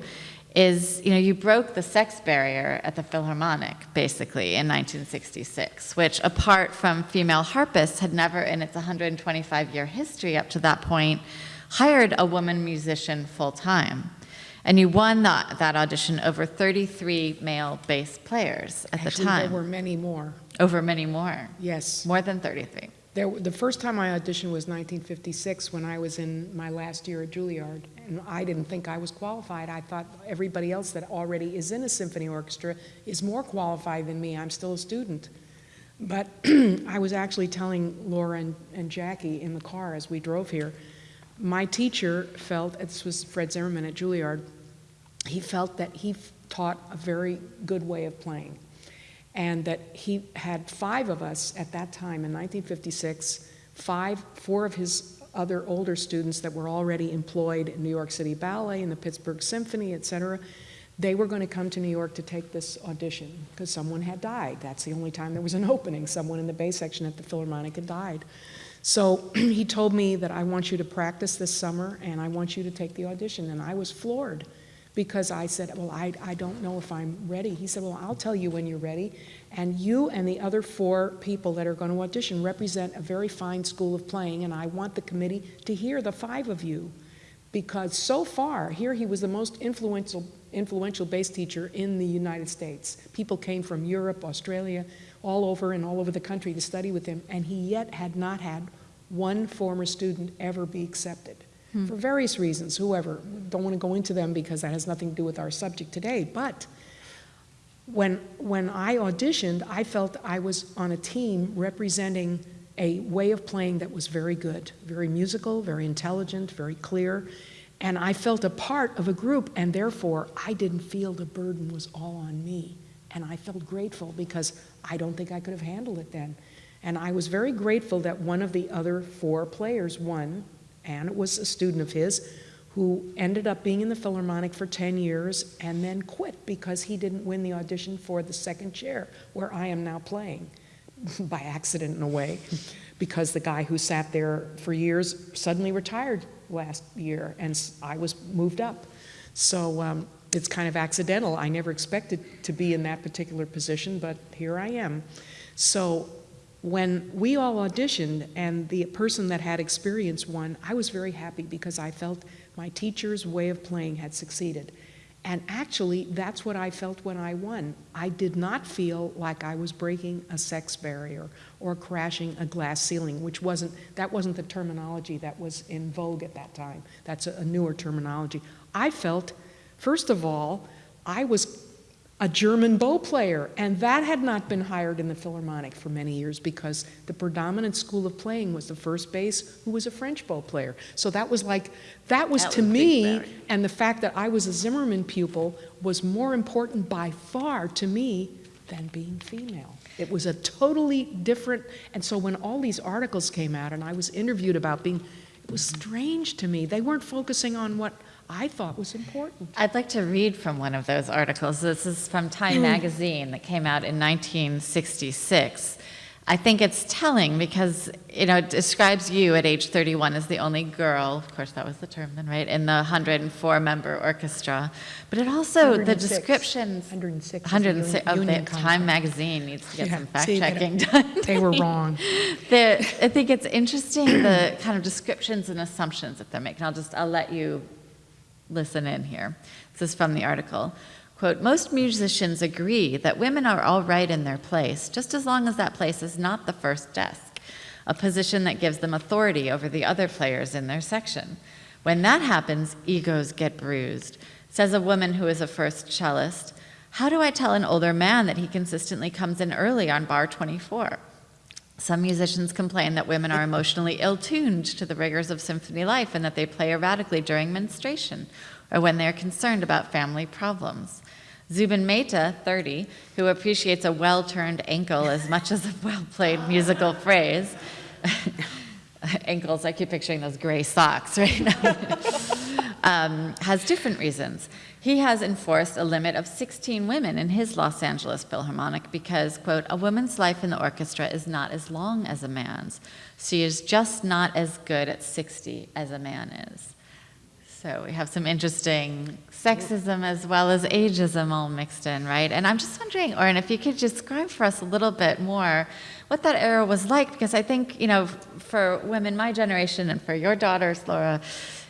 is, you know, you broke the sex barrier at the Philharmonic, basically, in 1966, which, apart from female harpists, had never, in its 125-year history up to that point, hired a woman musician full-time. And you won that, that audition over 33 male bass players at Actually, the time, there were many more. over many more, Yes. more than 33. There, the first time I auditioned was 1956 when I was in my last year at Juilliard, and I didn't think I was qualified. I thought everybody else that already is in a symphony orchestra is more qualified than me. I'm still a student. But I was actually telling Laura and, and Jackie in the car as we drove here, my teacher felt, this was Fred Zimmermann at Juilliard, he felt that he taught a very good way of playing and that he had five of us at that time in 1956, five, four of his other older students that were already employed in New York City Ballet and the Pittsburgh Symphony, et cetera. They were going to come to New York to take this audition because someone had died. That's the only time there was an opening. Someone in the bass section at the Philharmonic had died. So he told me that I want you to practice this summer and I want you to take the audition. And I was floored because I said, Well, I, I don't know if I'm ready. He said, Well, I'll tell you when you're ready. And you and the other four people that are going to audition represent a very fine school of playing, and I want the committee to hear the five of you. Because so far, here he was the most influential, influential bass teacher in the United States. People came from Europe, Australia, all over and all over the country to study with him, and he yet had not had one former student ever be accepted hmm. for various reasons, whoever. Don't want to go into them because that has nothing to do with our subject today. But when, when I auditioned, I felt I was on a team representing a way of playing that was very good, very musical, very intelligent, very clear. And I felt a part of a group, and therefore I didn't feel the burden was all on me. And I felt grateful because I don't think I could have handled it then. And I was very grateful that one of the other four players won, and it was a student of his who ended up being in the Philharmonic for 10 years and then quit because he didn't win the audition for the second chair, where I am now playing, by accident in a way. because the guy who sat there for years suddenly retired last year, and I was moved up. So um, it's kind of accidental. I never expected to be in that particular position, but here I am. So when we all auditioned and the person that had experience won, I was very happy because I felt my teacher's way of playing had succeeded. And actually, that's what I felt when I won. I did not feel like I was breaking a sex barrier or crashing a glass ceiling, which wasn't, that wasn't the terminology that was in vogue at that time. That's a, a newer terminology. I felt, first of all, I was a German bow player, and that had not been hired in the Philharmonic for many years because the predominant school of playing was the first bass, who was a French bow player. So that was like, that was That to was me, and the fact that I was a Zimmermann pupil was more important by far to me than being female. It was a totally different, and so when all these articles came out and I was interviewed about being, it was strange to me. They weren't focusing on what I thought was important. I'd like to read from one of those articles. This is from Time hmm. magazine that came out in 1966. I think it's telling because you know it describes you at age 31 as the only girl, of course that was the term then, right, in the 104 member orchestra. But it also the 106. descriptions 106 is 106 union- of oh, the Time magazine needs to get Yeah, some fact See, checking done. They were wrong. The, I think it's interesting the kind of descriptions and assumptions that they're making. I'll just I'll let you listen in here. This is from the article. Quote, most musicians agree that women are all right in their place, just as long as that place is not the first desk, a position that gives them authority over the other players in their section. When that happens, egos get bruised. Says a woman who is a first cellist, how do I tell an older man that he consistently comes in early on bar 24? Some musicians complain that women are emotionally ill tuned to the rigors of symphony life and that they play erratically during menstruation or when they are concerned about family problems. Zubin Mehta, 30, who appreciates a well turned ankle as much as a well played musical phrase, ankles, I keep picturing those gray socks right now, um, has different reasons. He has enforced a limit of 16 women in his Los Angeles Philharmonic because, quote, a woman's life in the orchestra is not as long as a man's. She is just not as good at 60 as a man is. So we have some interesting sexism as well as ageism all mixed in, right? And I'm just wondering, Orin, if you could just describe for us a little bit more what that era was like, because I think, you know, for women my generation and for your daughters, Laura,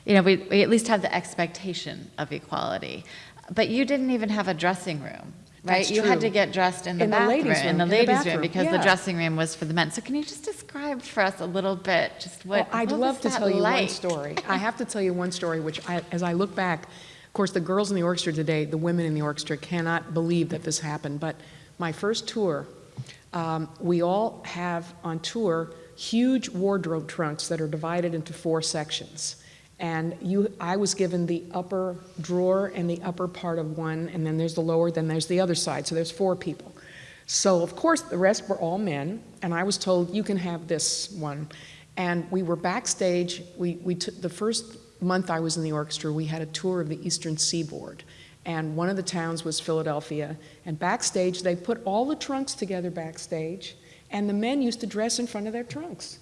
you know, we, we at least have the expectation of equality. But you didn't even have a dressing room, right? That's you had to get dressed in the In the bathroom, ladies' in room, the in the ladies' room, bathroom, because the dressing room was for the men. So can you just describe for us a little bit just what? Well, I'd what love to tell you one story. I have to tell you one story, which I, as I look back, of course, the girls in the orchestra today, the women in the orchestra cannot believe that this happened. But my first tour, um, we all have on tour huge wardrobe trunks that are divided into four sections. And you, I was given the upper drawer and the upper part of one, and then there's the lower, then there's the other side. So there's four people. So, of course, the rest were all men, and I was told, you can have this one. And we were backstage. We, we took the first month I was in the orchestra, we had a tour of the Eastern Seaboard. And one of the towns was Philadelphia. And backstage, they put all the trunks together backstage, and the men used to dress in front of their trunks.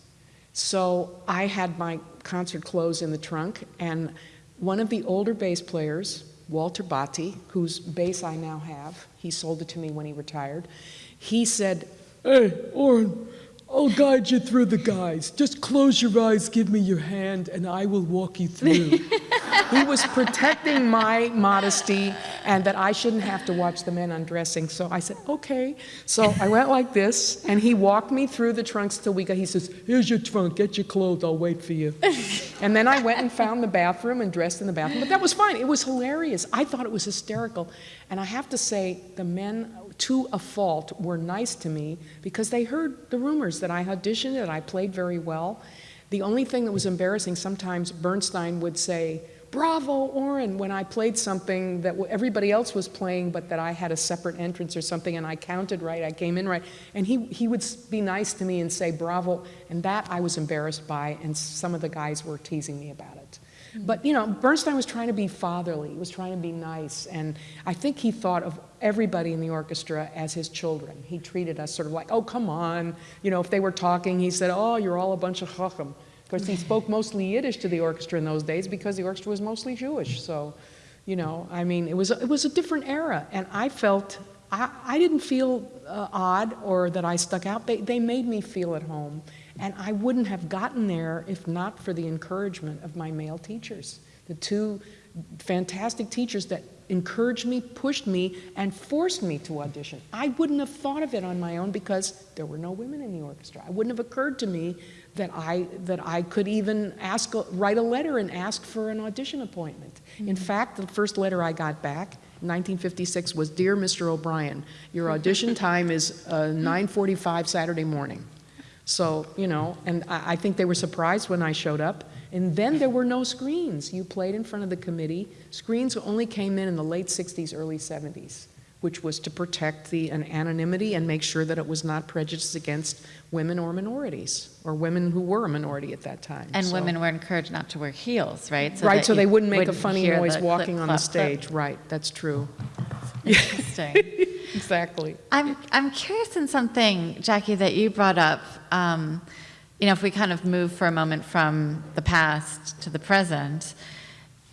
So I had my concert clothes in the trunk, and one of the older bass players, Walter Botti, whose bass I now have, he sold it to me when he retired, he said, Hey, Orin, I'll guide you through the guys. Just close your eyes, give me your hand, and I will walk you through. he was protecting my modesty and that I shouldn't have to watch the men undressing. So I said, okay. So I went like this, and he walked me through the trunks till we got, he says, Here's your trunk, get your clothes, I'll wait for you. and then I went and found the bathroom and dressed in the bathroom. But that was fine. It was hilarious. I thought it was hysterical. And I have to say, the men, to a fault, were nice to me because they heard the rumors that I auditioned, that I played very well. The only thing that was embarrassing, sometimes Bernstein would say, Bravo, Orin, when I played something that everybody else was playing, but that I had a separate entrance or something, and I counted right, I came in right. And he, he would be nice to me and say, Bravo. And that I was embarrassed by, and some of the guys were teasing me about it. But, you know, Bernstein was trying to be fatherly, he was trying to be nice, and I think he thought of everybody in the orchestra as his children. He treated us sort of like, oh, come on. You know, if they were talking, he said, oh, you're all a bunch of chacham. Of course, he spoke mostly Yiddish to the orchestra in those days because the orchestra was mostly Jewish. So, you know, I mean, it was, it was a different era, and I felt, I, I didn't feel uh, odd or that I stuck out. They, they made me feel at home. And I wouldn't have gotten there if not for the encouragement of my male teachers. The two fantastic teachers that encouraged me, pushed me, and forced me to audition. I wouldn't have thought of it on my own because there were no women in the orchestra. It wouldn't have occurred to me that I, that I could even ask, write a letter and ask for an audition appointment. In fact, the first letter I got back 1956 was, Dear Mr. O'Brien, your audition time is uh, 9.45 Saturday morning. So, you know, and I, I think they were surprised when I showed up. And then there were no screens. You played in front of the committee. Screens only came in in the late 60s, early 70s, which was to protect the an anonymity and make sure that it was not prejudiced against women or minorities, or women who were a minority at that time. And So- women were encouraged not to wear heels, right? right, so they wouldn't make a funny noise the walking on the clip, clip, clip. stage. Right, that's true. Interesting. Exactly. I'm, I'm curious in something, Jackie, that you brought up. Um, you know, if we kind of move for a moment from the past to the present,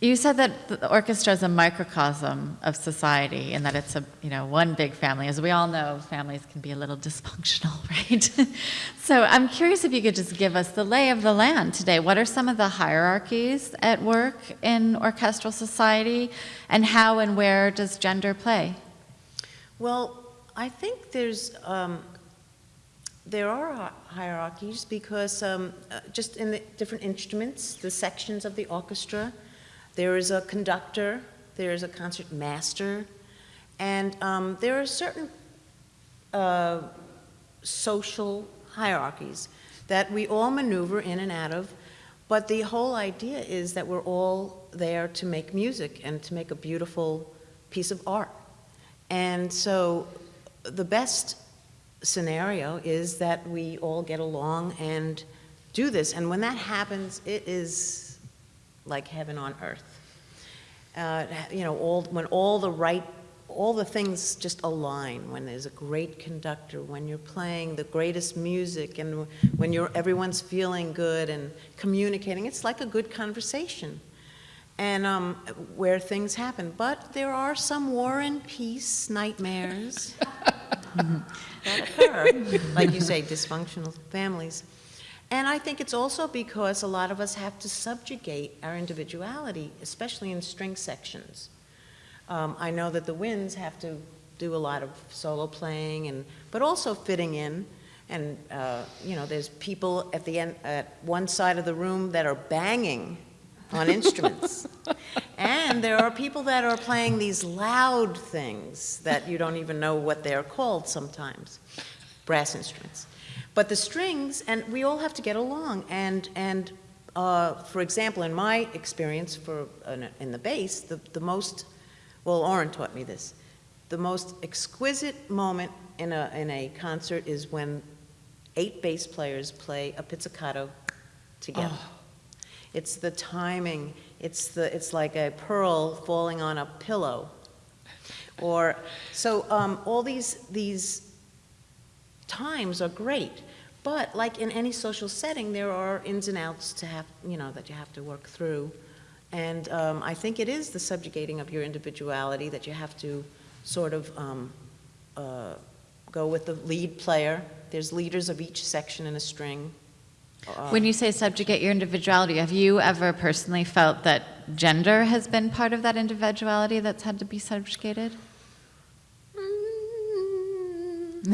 you said that the orchestra is a microcosm of society and that it's a, you know, one big family. As we all know, families can be a little dysfunctional, right? so I'm curious if you could just give us the lay of the land today. What are some of the hierarchies at work in orchestral society and how and where does gender play? Well, I think there's, um, there are hierarchies because um, uh, just in the different instruments, the sections of the orchestra, there is a conductor, there is a concert master, and um, there are certain uh, social hierarchies that we all maneuver in and out of, but the whole idea is that we're all there to make music and to make a beautiful piece of art. And so the best scenario is that we all get along and do this. And when that happens, it is like heaven on earth. Uh, you know, all, when all the right, all the things just align, when there's a great conductor, when you're playing the greatest music, and when you're, everyone's feeling good and communicating, it's like a good conversation and um, where things happen. But there are some war and peace nightmares that occur, like you say, dysfunctional families. And I think it's also because a lot of us have to subjugate our individuality, especially in string sections. Um, I know that the winds have to do a lot of solo playing, and but also fitting in. And uh, you know, there's people at the end at one side of the room that are banging on instruments. and there are people that are playing these loud things that you don't even know what they're called sometimes, brass instruments. But the strings, and we all have to get along. And, and uh, for example, in my experience for, uh, in the bass, the, the most, well, Orin taught me this, the most exquisite moment in a, in a concert is when eight bass players play a pizzicato together. It's the timing. It's the it's like a pearl falling on a pillow. Or so um, all these these times are great, but like in any social setting, there are ins and outs to have you know that you have to work through, and um, I think it is the subjugating of your individuality that you have to sort of um, uh, go with the lead player. There's leaders of each section in a string. Uh, When you say subjugate your individuality, have you ever personally felt that gender has been part of that individuality that's had to be subjugated?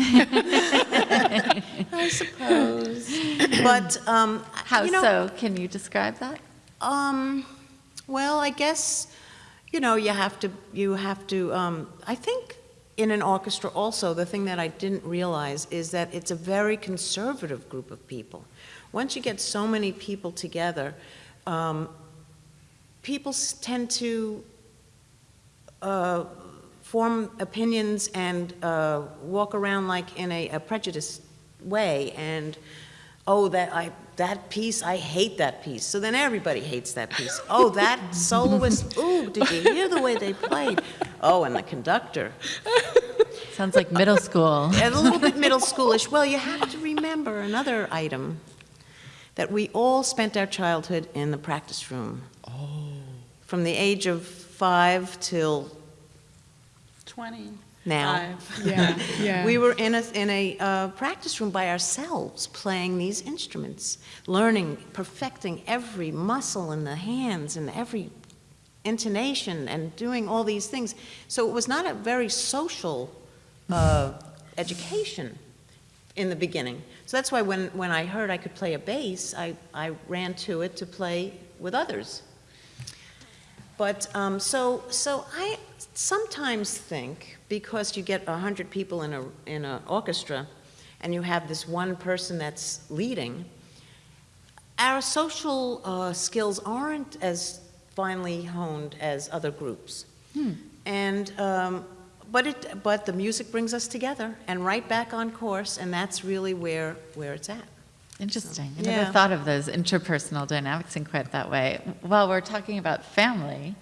I suppose. But, um, How you know, so? Can you describe that? Um, well, I guess, you know, you have to, you have to, um, I think in an orchestra also, the thing that I didn't realize is that it's a very conservative group of people. Once you get so many people together, um, people tend to uh, form opinions and uh, walk around like in a, a prejudiced way. And Oh, that I that piece, I hate that piece. So then everybody hates that piece. Oh, that soloist, ooh, did you hear the way they played? Oh, and the conductor. Sounds like middle school. And a little bit middle schoolish. Well, you have to remember another item that we all spent our childhood in the practice room. Oh. From the age of five till 20. now. Yeah, yeah. We were in a, in a uh, practice room by ourselves, playing these instruments, learning, perfecting every muscle in the hands and every intonation and doing all these things. So it was not a very social uh, education in the beginning. So that's why when, when I heard I could play a bass, I, I ran to it to play with others. But um, so, so I sometimes think because you get 100 people in a in an orchestra and you have this one person that's leading, our social uh, skills aren't as finely honed as other groups. And um, but it but the music brings us together and right back on course, and that's really where where it's at. Interesting. I Yeah. never thought of those interpersonal dynamics in quite that way. While we're talking about family,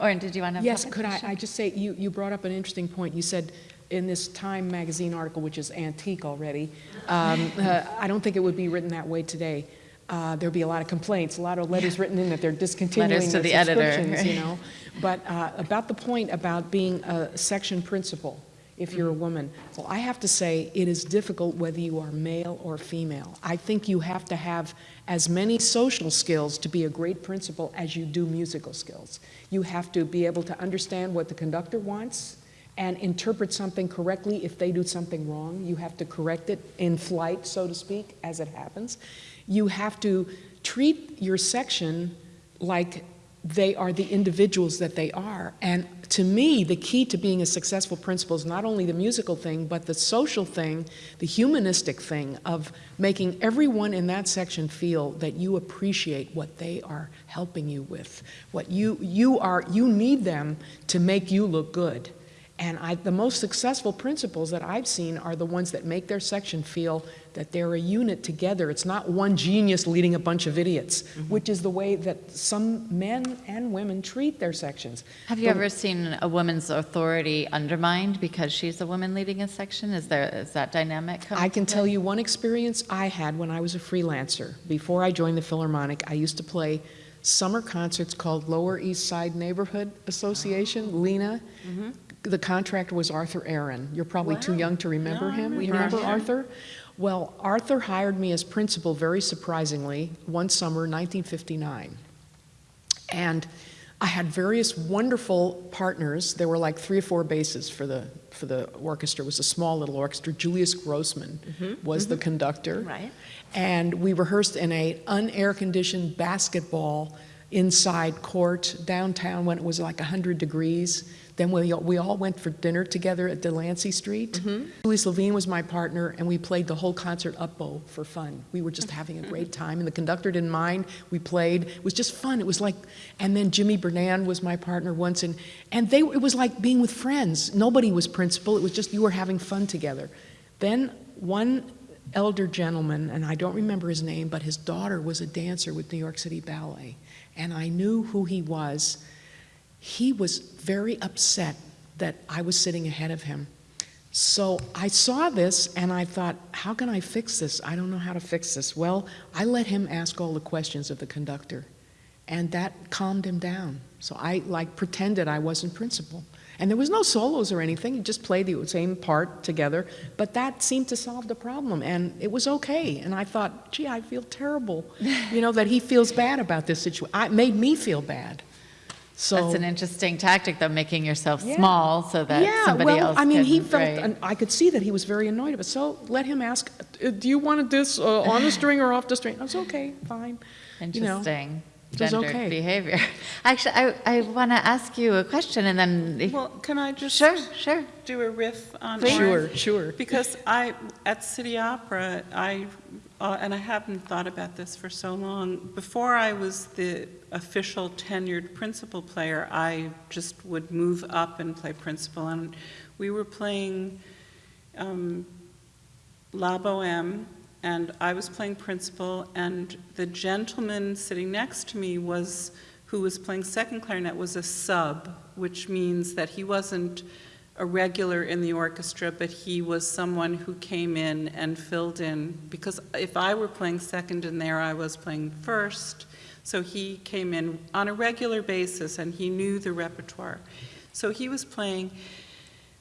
or did you want to? Yes, could I, I just say, you, you brought up an interesting point. You said in this Time magazine article, which is antique already, um, uh, I don't think it would be written that way today. Uh, There'd be a lot of complaints, a lot of letters written in that they're discontinuing Letters to their the editor, subscriptions, you know? But uh, about the point about being a section principal, if you're a Mm-hmm. woman, well, I have to say, it is difficult whether you are male or female. I think you have to have as many social skills to be a great principal as you do musical skills. You have to be able to understand what the conductor wants and interpret something correctly if they do something wrong. You have to correct it in flight, so to speak, as it happens. You have to treat your section like they are the individuals that they are. And to me, the key to being a successful principal is not only the musical thing, but the social thing, the humanistic thing of making everyone in that section feel that you appreciate what they are helping you with. What you, you are, you need them to make you look good. And I, the most successful principals that I've seen are the ones that make their section feel that they're a unit together. It's not one genius leading a bunch of idiots, mm-hmm. which is the way that some men and women treat their sections. Have you The- ever seen a woman's authority undermined because she's a woman leading a section? Is there is that dynamic? come I into can tell you one experience I had when I was a freelancer. Before I joined the Philharmonic, I used to play summer concerts called Lower East Side Neighborhood Association, oh. LENA. Mm-hmm. The contractor was Arthur Aaron. You're probably too young to remember No, I him. You remember remember Arthur. Well, Arthur hired me as principal very surprisingly one summer, 1959. And I had various wonderful partners. There were like three or four basses for the for the orchestra. It was a small little orchestra. Julius Grossman mm-hmm. was the mm-hmm. conductor. Right. And we rehearsed in a unair conditioned basketball inside court downtown when it was like 100 degrees. Then we, we all went for dinner together at Delancey Street. Mm-hmm. Louis Levine was my partner, and we played the whole concert up bow for fun. We were just having a great time, and the conductor didn't mind. We played. It was just fun. It was like, and then Jimmy Bernan was my partner once, and, and they, it was like being with friends. Nobody was principal. It was just you were having fun together. Then one elder gentleman, and I don't remember his name, but his daughter was a dancer with New York City Ballet, and I knew who he was. He was very upset that I was sitting ahead of him. So I saw this and I thought, how can I fix this? I don't know how to fix this. Well, I let him ask all the questions of the conductor, and that calmed him down. So I like pretended I wasn't principal. And there was no solos or anything, he just played the same part together, but that seemed to solve the problem, and it was okay. And I thought, gee, I feel terrible, you know, that he feels bad about this situation. It made me feel bad. So That's an interesting tactic, though, making yourself Yeah. small so that somebody else can yeah, somebody well, else I mean, can, he felt, right. and I could see that he was very annoyed of it. So let him ask, "Uh, "Do you want this uh, on the string or off the string?" I was okay, fine. you know, Interesting gendered okay. behavior. Actually, I, I want to ask you a question and then. Well, can I just Sure, sure. do a riff on Sure, sure. Because I, at City Opera, I, uh, and I haven't thought about this for so long, before I was the official tenured principal player, I just would move up and play principal, and we were playing um, La Boheme, and I was playing principal, and the gentleman sitting next to me was, who was playing second clarinet, was a sub, which means that he wasn't a regular in the orchestra, but he was someone who came in and filled in, because if I were playing second and there I was playing first, so he came in on a regular basis, and he knew the repertoire. So he was playing,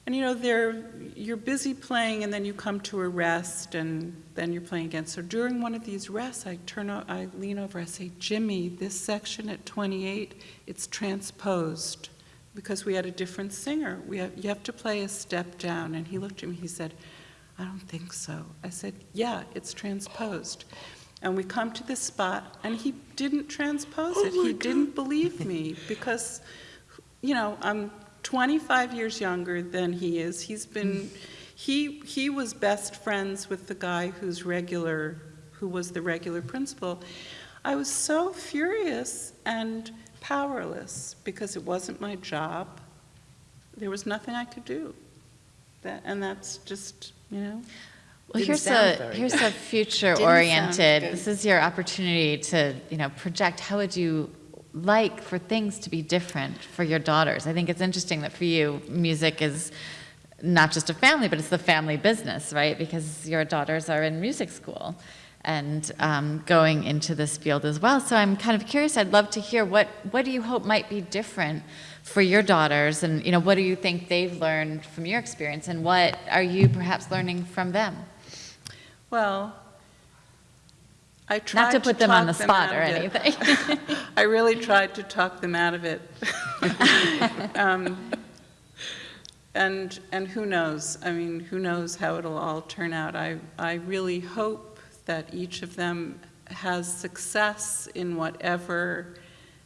and you know, there, you're busy playing, and then you come to a rest, and then you're playing again. So during one of these rests, I turn, I lean over, I say, Jimmy, this section at 28, it's transposed, because we had a different singer. We have, you have to play a step down. And he looked at me, he said, I don't think so. I said, yeah, it's transposed. And we come to this spot, and he didn't transpose it. Oh he didn't believe me, because, you know, I'm 25 years younger than he is. He's been, he, he was best friends with the guy who's regular, who was the regular principal. I was so furious and powerless because it wasn't my job. There was nothing I could do. That, and that's just, you know, Well, here's a here's a future-oriented. This is your opportunity to you know project. How would you like for things to be different for your daughters? I think it's interesting that for you, music is not just a family, but it's the family business, right? Because your daughters are in music school and um, going into this field as well. So I'm kind of curious. I'd love to hear what what do you hope might be different for your daughters, and you know what do you think they've learned from your experience, and what are you perhaps learning from them? well, I tried Not to put them on the spot or anything. I really tried to talk them out of it. Um, And, and who knows? I mean, who knows how it'll all turn out? I, I really hope that each of them has success in whatever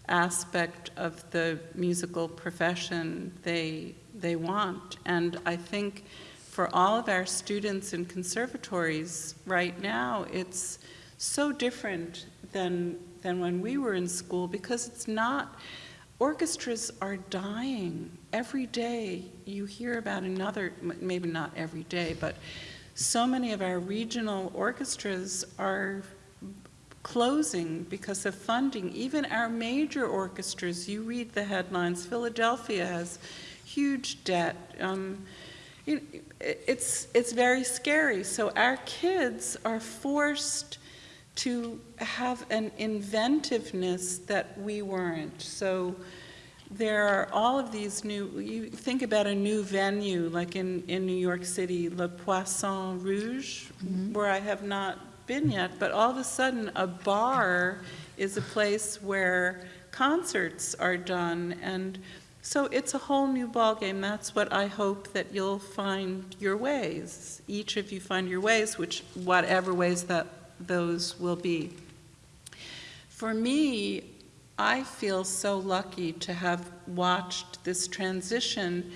aspect of the musical profession they, they want. And I think for all of our students in conservatories right now, it's so different than, than when we were in school because it's not, orchestras are dying. Every day you hear about another, maybe not every day, but so many of our regional orchestras are closing because of funding. Even our major orchestras, you read the headlines, Philadelphia has huge debt. Um, you- It's, it's very scary. So our kids are forced to have an inventiveness that we weren't. So there are all of these new, you think about a new venue, like in, in New York City, Le Poisson Rouge, mm-hmm. where I have not been yet, but all of a sudden, a bar is a place where concerts are done, and so it's a whole new ballgame. That's what I hope that you'll find your ways. Each of you find your ways, which, whatever ways that those will be. For me, I feel so lucky to have watched this transition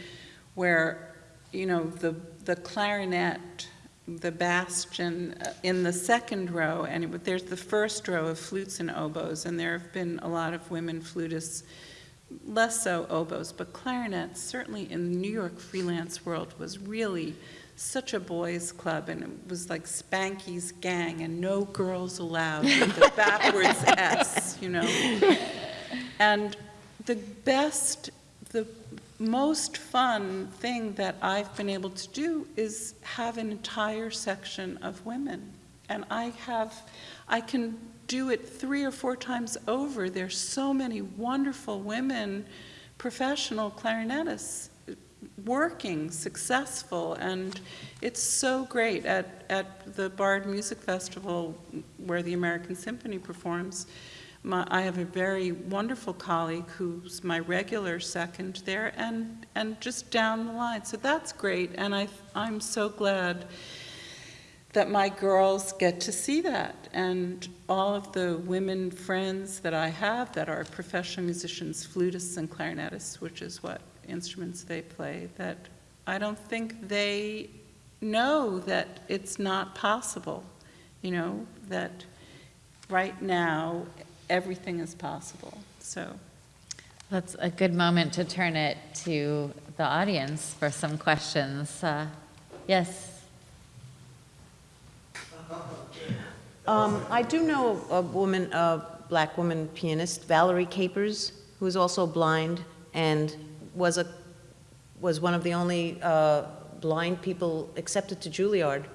where, you know, the, the clarinet, the bastion uh, in the second row, and it- there's the first row of flutes and oboes, and there have been a lot of women flutists, less so oboes, but clarinets, certainly in the New York freelance world, was really such a boys' club, and it was like Spanky's gang, and no girls allowed with the backwards S, you know. And the best, the most fun thing that I've been able to do is have an entire section of women. And I have, I can do it three or four times over. There's so many wonderful women, professional clarinetists, working, successful, and it's so great at, at the Bard Music Festival where the American Symphony performs. My, I have a very wonderful colleague who's my regular second there, and, and just down the line. So that's great, and I, I'm so glad that my girls get to see that. And all of the women friends that I have that are professional musicians, flutists and clarinetists, which is what instruments they play, that I don't think they know that it's not possible, you know, that right now, everything is possible. So, That's a good moment to turn it to the audience for some questions. Uh, Yes, Um, I do know a woman, a black woman pianist, Valerie Capers, who is also blind and was a, was one of the only uh, blind people accepted to Juilliard.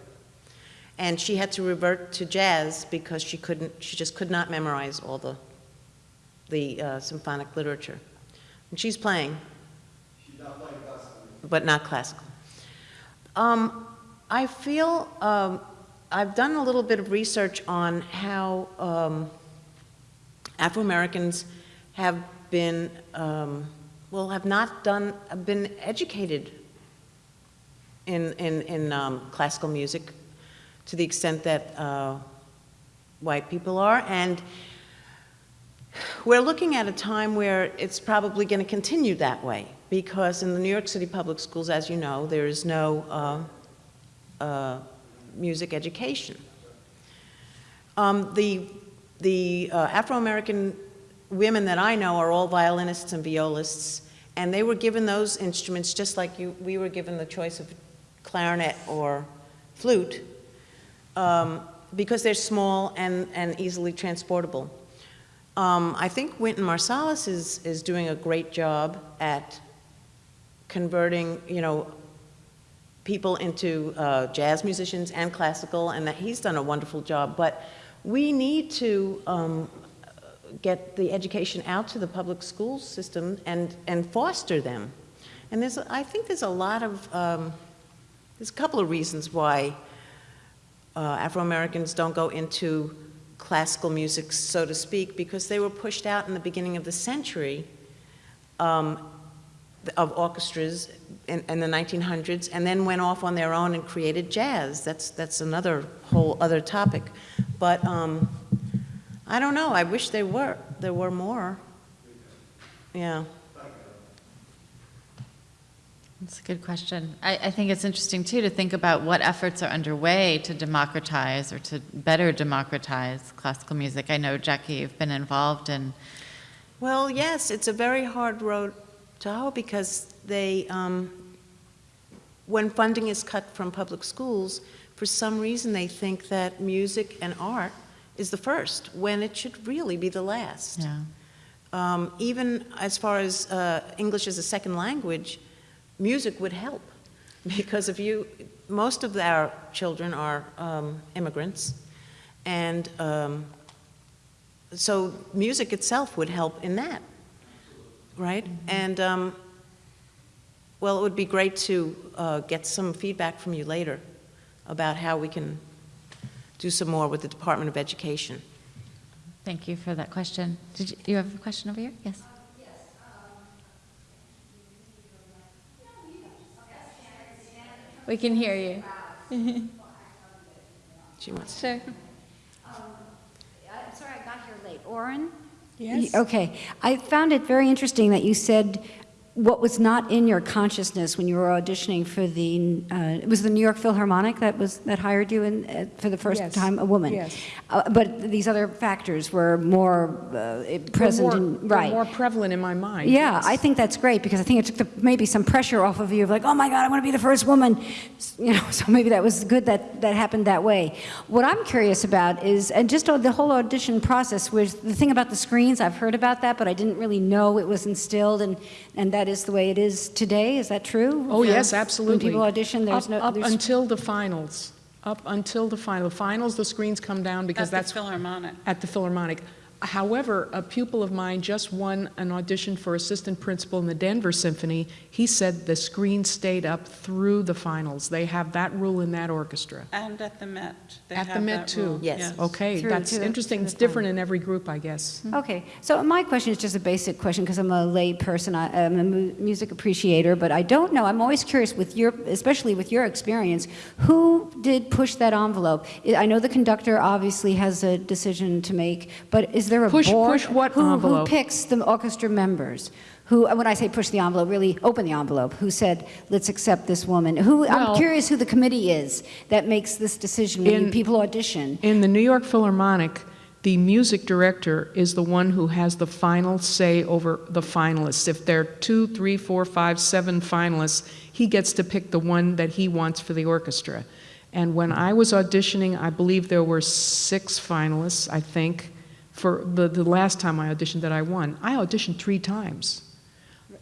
And she had to revert to jazz because she couldn't, she just could not memorize all the, the uh, symphonic literature. And she's playing. But not classical. Um, I feel, um, I've done a little bit of research on how um, Afro-Americans have been, um, well, have not done, been educated in, in, in um, classical music to the extent that uh, white people are. And we're looking at a time where it's probably going to continue that way because in the New York City public schools, as you know, there is no uh, uh, music education. Um, the the uh, Afro-American women that I know are all violinists and violists, and they were given those instruments just like you, we were given the choice of clarinet or flute um, because they're small and, and easily transportable. Um, I think Wynton Marsalis is, is doing a great job at converting, you know, people into uh, jazz musicians and classical, and that he's done a wonderful job. But we need to um, get the education out to the public school system and, and foster them. And there's, I think there's a lot of, um, there's a couple of reasons why uh, Afro-Americans don't go into classical music, so to speak, because they were pushed out in the beginning of the century um, of orchestras in, in, the 1900s and then went off on their own and created jazz. That's, that's another whole other topic. But um, I don't know. I wish there were, there were more. Yeah. That's a good question. I, I, think it's interesting, too, to think about what efforts are underway to democratize or to better democratize classical music. I know, Jackie, you've been involved in. Well, yes, it's a very hard road to hoe because they, um, when funding is cut from public schools, for some reason they think that music and art is the first, when it should really be the last. Yeah. Um, even as far as uh, English as a second language, music would help because if you, most of our children are um, immigrants, and um, so music itself would help in that, right? Mm -hmm. And um, well, it would be great to uh, get some feedback from you later about how we can do some more with the Department of Education. Thank you for that question. Did you, you have a question over here? Yes. We can hear you. she wants. Sure. Um, I'm sorry I got here late. Orin? Yes. Okay. I found it very interesting that you said what was not in your consciousness when you were auditioning for the, uh, it was the New York Philharmonic that was, that hired you in, uh, for the first Yes. time, a woman? Yes. Uh, But these other factors were more uh, present in, right? more prevalent in my mind. Yeah, yes. I think that's great because I think it took the, maybe some pressure off of you of like, oh my God, I want to be the first woman. You know, so maybe that was good that that happened that way. What I'm curious about is, and just on the whole audition process was the thing about the screens. I've heard about that, but I didn't really know it was instilled, and and that is the way it is today. Is that true? Oh, For- yes, absolutely. When people audition, there's up, no. Up there's- until the finals. Up until the final. Finals, the screens come down because At the that's Philharmonic. at the Philharmonic. However, a pupil of mine just won an audition for assistant principal in the Denver Symphony. He said the screen stayed up through the finals. They have that rule in that orchestra. And at the Met. they At the Met, that too? rule. Yes. Okay, Through that's to interesting. to It's the different in every group, I guess. Mm-hmm. Okay, so my question is just a basic question because I'm a lay person. I, am a mu music appreciator, but I don't know. I'm always curious with your, especially with your experience, who did push that envelope? I I know the conductor obviously has a decision to make, but is there a Push- board? push what who, envelope? Who picks the orchestra members? Who, when I say push the envelope, really open the envelope. Who said, let's accept this woman? Who, Well- I'm curious who the committee is that makes this decision when In- people audition. In the New York Philharmonic, the music director is the one who has the final say over the finalists. If there are two, three, four, five, seven finalists, he gets to pick the one that he wants for the orchestra. And when I was auditioning, I believe there were six finalists, I think, for the, the last time I auditioned that I won. I auditioned three times.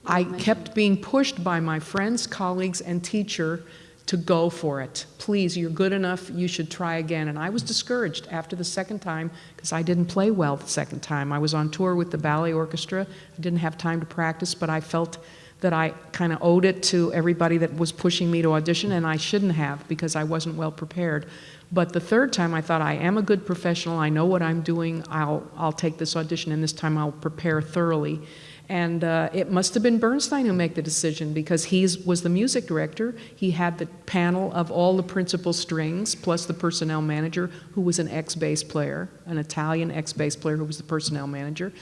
I kept being pushed by my friends, colleagues, and teacher to go for it. Please, you're good enough, you should try again. And I was discouraged after the second time because I didn't play well the second time. I was on tour with the ballet orchestra. I didn't have time to practice, but I felt that I kind of owed it to everybody that was pushing me to audition, and I shouldn't have because I wasn't well prepared. But the third time, I thought, I am a good professional. I know what I'm doing. I'll, I'll take this audition, and this time I'll prepare thoroughly. And uh, it must have been Bernstein who made the decision because he was the music director. He had the panel of all the principal strings, plus the personnel manager, who was an ex bass player, an Italian ex bass player who was the personnel manager.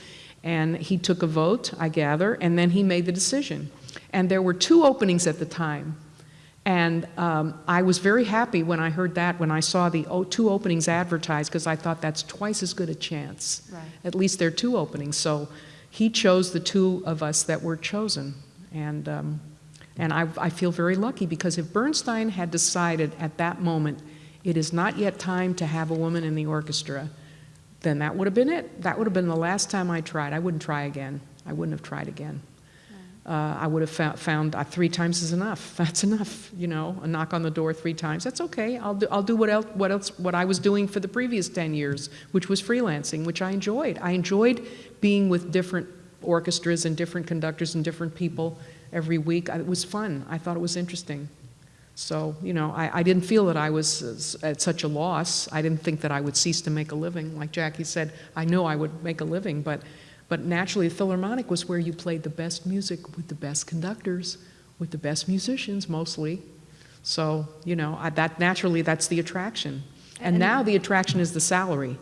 And he took a vote, I gather, and then he made the decision. And there were two openings at the time. And um, I was very happy when I heard that, when I saw the o- two openings advertised, because I thought that's twice as good a chance. Right. At least there are two openings. So he chose the two of us that were chosen. And, um, and I, I feel very lucky because if Bernstein had decided at that moment, it is not yet time to have a woman in the orchestra, then that would have been it. That would have been the last time I tried. I wouldn't try again. I wouldn't have tried again. Uh, I would have found, found uh, three times is enough. That's enough, you know, a knock on the door three times. That's okay. I'll do, I'll do what, else, what else, what I was doing for the previous 10 years, which was freelancing, which I enjoyed. I enjoyed being with different orchestras and different conductors and different people every week. It was fun. I thought it was interesting. So, you know, I, I didn't feel that I was at such a loss. I didn't think that I would cease to make a living. Like Jackie said, I knew I would make a living, but, but naturally, the Philharmonic was where you played the best music with the best conductors, with the best musicians mostly. So, you know, I, that naturally, that's the attraction. And now the attraction is the salary.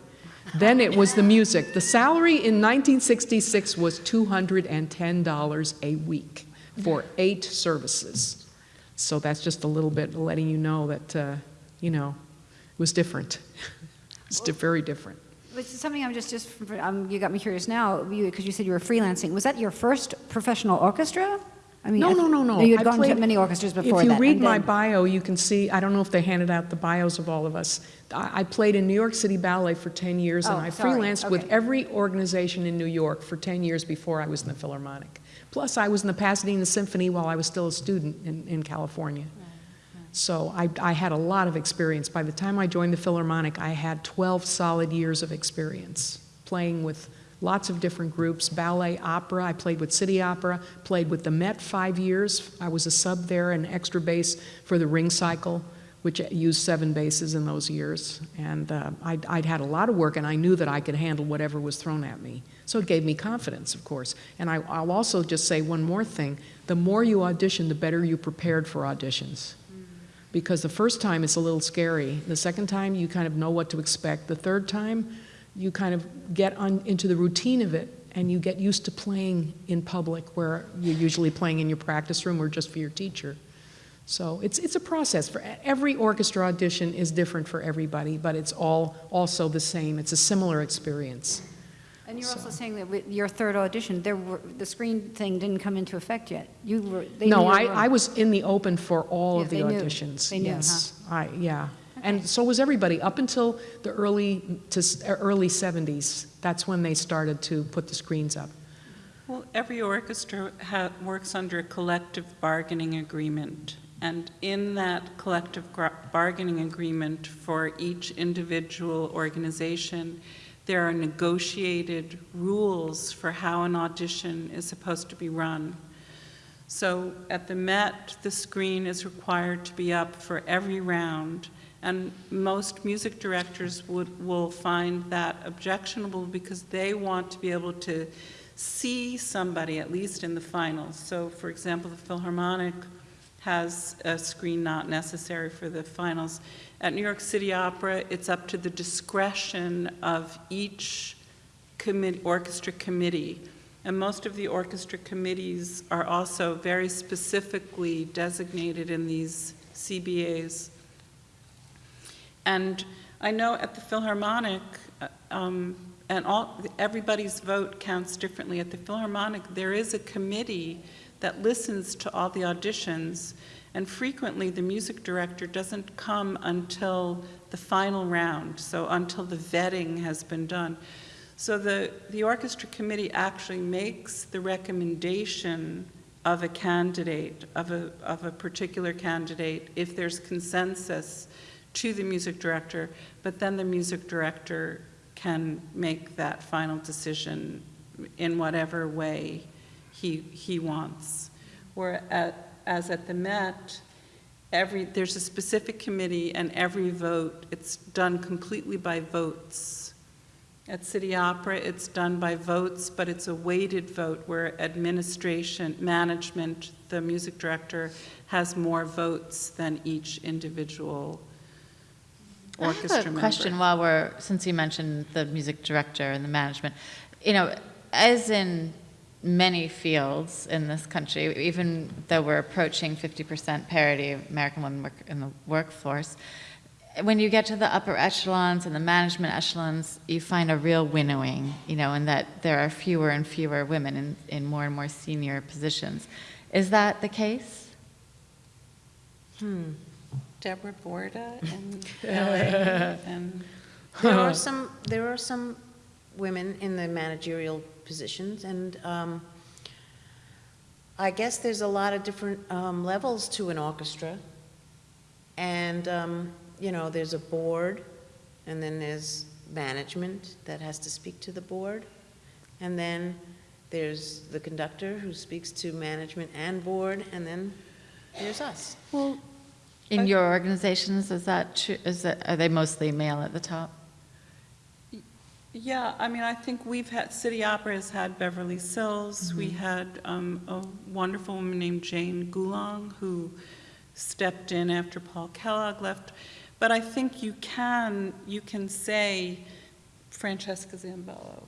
Then it was the music. The salary in 1966 was $210 a week for eight services. So that's just a little bit letting you know that, uh, you know, it was different. It's di- very different. Which is something I'm just, just, um, you got me curious now, because you said you were freelancing. Was that your first professional orchestra? I mean, No, no, no, no. You had I gone to many orchestras before If you that, read my then- bio, you can see, I don't know if they handed out the bios of all of us. I, I played in New York City Ballet for 10 years, and Oh, I sorry. freelanced with every organization in New York for 10 years before I was in the Philharmonic. Plus, I was in the Pasadena Symphony while I was still a student in, in California. So I, I had a lot of experience. By the time I joined the Philharmonic, I had 12 solid years of experience playing with lots of different groups ballet, opera. I played with City Opera, played with the Met five years. I was a sub there, an extra bass for the Ring Cycle, which used seven basses in those years. And uh, I'd, I'd had a lot of work, and I knew that I could handle whatever was thrown at me. So it gave me confidence, of course. And I, I'll also just say one more thing the more you audition, the better you prepared for auditions because the first time it's a little scary. The second time you kind of know what to expect. The third time you kind of get on into the routine of it and you get used to playing in public where you're usually playing in your practice room or just for your teacher. So it's, it's a process. For every orchestra audition is different for everybody, but it's all also the same. It's a similar experience. And you're also saying that with your third audition, there were, the screen thing didn't come into effect yet. You were, they no, I, I was in the open for all Yeah, of the they knew. auditions. They knew, yes, I yeah, and so was everybody up until the early to uh, early 70s. That's when they started to put the screens up. Well, every orchestra ha- works under a collective bargaining agreement. And in that collective bargaining agreement for each individual organization, there are negotiated rules for how an audition is supposed to be run. So at the Met, the screen is required to be up for every round, and most music directors would, will find that objectionable because they want to be able to see somebody, at least in the finals. So, for example, the Philharmonic has a screen not necessary for the finals. At New York City Opera, it's up to the discretion of each orchestra committee. And most of the orchestra committees are also very specifically designated in these CBAs. And I know at the Philharmonic, uh, um, and all, everybody's vote counts differently. At the Philharmonic, there is a committee that listens to all the auditions, And frequently, the music director doesn't come until the final round, so until the vetting has been done. So the, the orchestra committee actually makes the recommendation of a candidate, of a, of a particular candidate, if there's consensus to the music director, but then the music director can make that final decision in whatever way he, he wants. Whereas at at the Met, every, there's a specific committee and every vote, it's done completely by votes. At City Opera, it's done by votes, but it's a weighted vote where administration, management, the music director has more votes than each individual orchestra I have member. a question while we're, since you mentioned the music director and the management. You know, as in many fields in this country, even though we're approaching 50% parity of American women work in the workforce, when you get to the upper echelons and the management echelons, you find a real winnowing, you know, and that there are fewer and fewer women in, in more and more senior positions. Is that the case? Hmm. Deborah Borda and LA and There are some, there are some women in the managerial positions, and um, I guess there's a lot of different um, levels to an orchestra. And, um, you know, there's a board, and then there's management that has to speak to the board. And then there's the conductor who speaks to management and board, and then there's us. Well, in your organizations, is that true? Is that, are they mostly male at the top? Yeah, I mean, I think we've had, City Opera has had Beverly Sills. We Mm-hmm. had um, a wonderful woman named Jane Gulong who stepped in after Paul Kellogg left. But I think you can, you can say Francesca Zambello.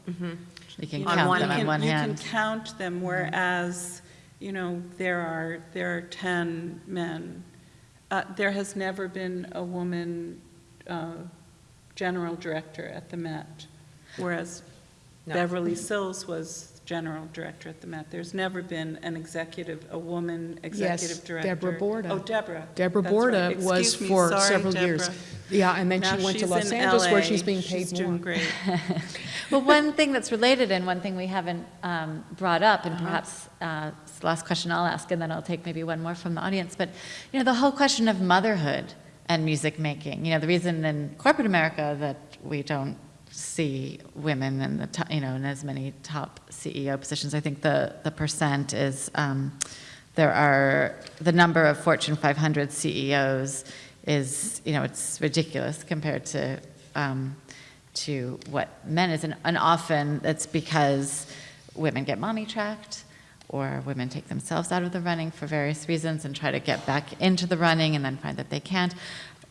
You can count them on one You hand. can count them, whereas, you know, there are, there are 10 men. Uh, There has never been a woman uh, general director at the Met, whereas No. Beverly Sills was general director at the Met. There's never been an executive, a woman executive director. Deborah Borda. Oh, Deborah. Deborah That's right. Borda was Excuse me. for Sorry, several years. Deborah. Yeah, and then Now she went to she's Los in Angeles where LA. she's being paid She's doing more. great. Well, one thing that's related and one thing we haven't um, brought up, and Uh-huh. perhaps uh, it's the last question I'll ask, and then I'll take maybe one more from the audience, but, you know, the whole question of motherhood and music making. You know, the reason in corporate America that we don't see women in the, to- you know, in as many top CEO positions, I think the, the percent is, um, there are, the number of Fortune 500 CEOs is, you know, it's ridiculous compared to, um, to what men is. And, and often it's because women get mommy tracked or women take themselves out of the running for various reasons and try to get back into the running and then find that they can't.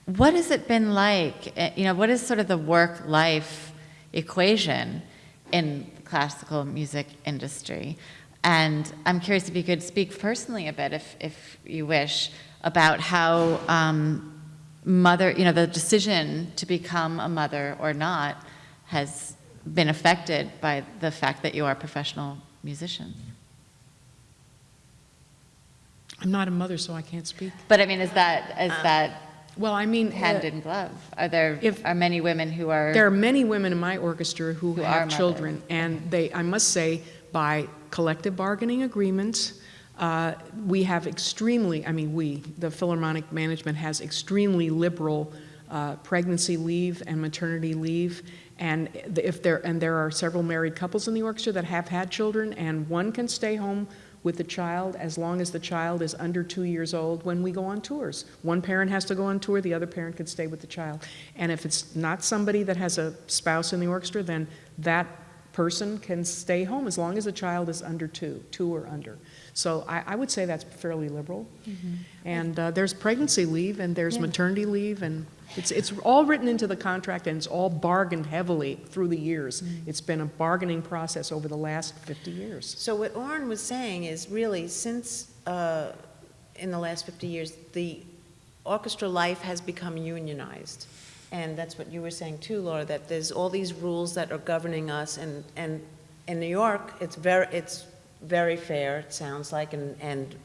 What has it been like? eh, You know, what is sort of the work-life equation in the classical music industry? And I'm curious if you could speak personally a bit, if, if you wish, about how um, mother, you know, the decision to become a mother or not has been affected by the fact that you are professional musicians. I'm not a mother, so I can't speak. But I mean, is that, is that Well, I mean, hand uh, in glove? Are there, if- are many women who are? There are many women in my orchestra who, Who are have children, and they, I must say, by collective bargaining agreements, uh, we have extremely, I mean, we, the Philharmonic management has extremely liberal uh, pregnancy leave and maternity leave. And if there, and there are several married couples in the orchestra that have had children, and one can stay home with the child as long as the child is under two years old when we go on tours. One parent has to go on tour, the other parent can stay with the child. And if it's not somebody that has a spouse in the orchestra, then that person can stay home as long as the child is under two, two or under. So I, I would say that's fairly liberal. And uh, there's pregnancy leave and there's maternity leave, and it's, it's all written into the contract and it's all bargained heavily through the years. It's been a bargaining process over the last 50 years. So what Orin was saying is really, since, uh, in the last 50 years, the orchestra life has become unionized. And that's what you were saying too, Laura, that there's all these rules that are governing us, and, and in New York, it's very, it's very fair, it sounds like, and, and,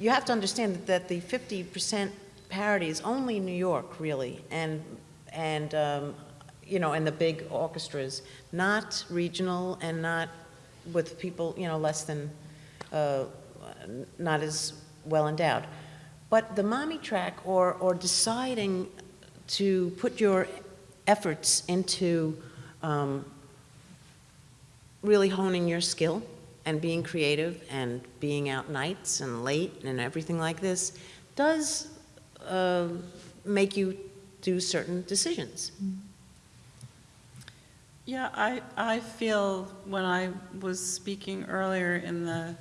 you have to understand that the 50% parity is only New York, really, and, and, um, you know, and the big orchestras, not regional and not with people, you know, less than, uh, not as well endowed. But the mommy track or, or deciding to put your efforts into um, really honing your skill and being creative and being out nights and late and everything like this does uh, make you do certain decisions. Yeah, I, I feel when I was speaking earlier in the,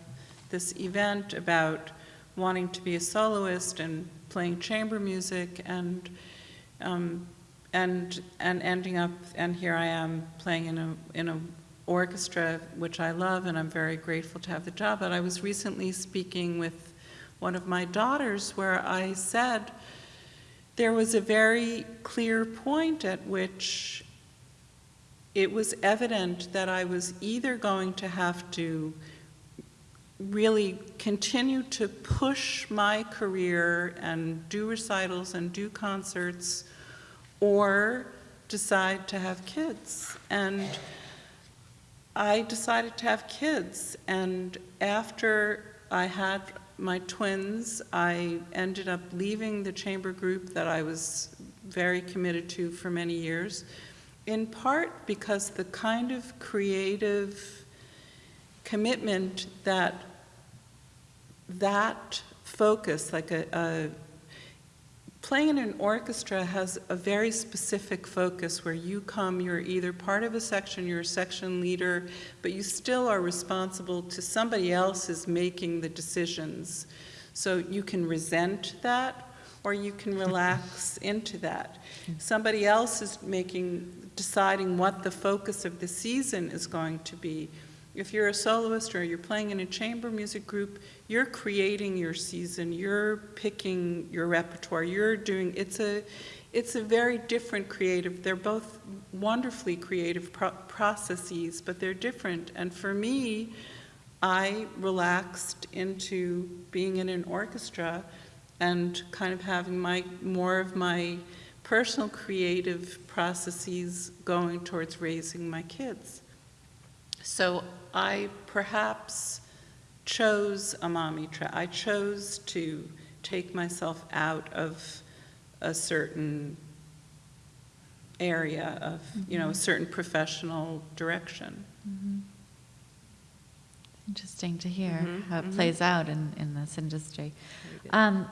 this event about wanting to be a soloist and playing chamber music and, um, and, and ending up, and here I am playing in a, in a orchestra, which I love, and I'm very grateful to have the job. But I was recently speaking with one of my daughters where I said there was a very clear point at which it was evident that I was either going to have to really continue to push my career and do recitals and do concerts or decide to have kids. And I decided to have kids. And after I had my twins, I ended up leaving the chamber group that I was very committed to for many years, in part because the kind of creative commitment that that focus, like a, a playing in an orchestra has a very specific focus where you come, you're either part of a section, you're a section leader, but you still are responsible to somebody else is making the decisions. So you can resent that or you can relax into that. Mm-hmm. Somebody else is making, deciding what the focus of the season is going to be. If you're a soloist or you're playing in a chamber music group, you're creating your season, you're picking your repertoire, you're doing, it's a, it's a very different creative, they're both wonderfully creative pro processes, but they're different. And for me, I relaxed into being in an orchestra and kind of having my, more of my personal creative processes going towards raising my kids. So I perhaps chose a mommy track. I chose to take myself out of a certain area of, you know, a certain professional direction. Interesting to hear Mhm, how it mhm. plays out in, in this industry. Um,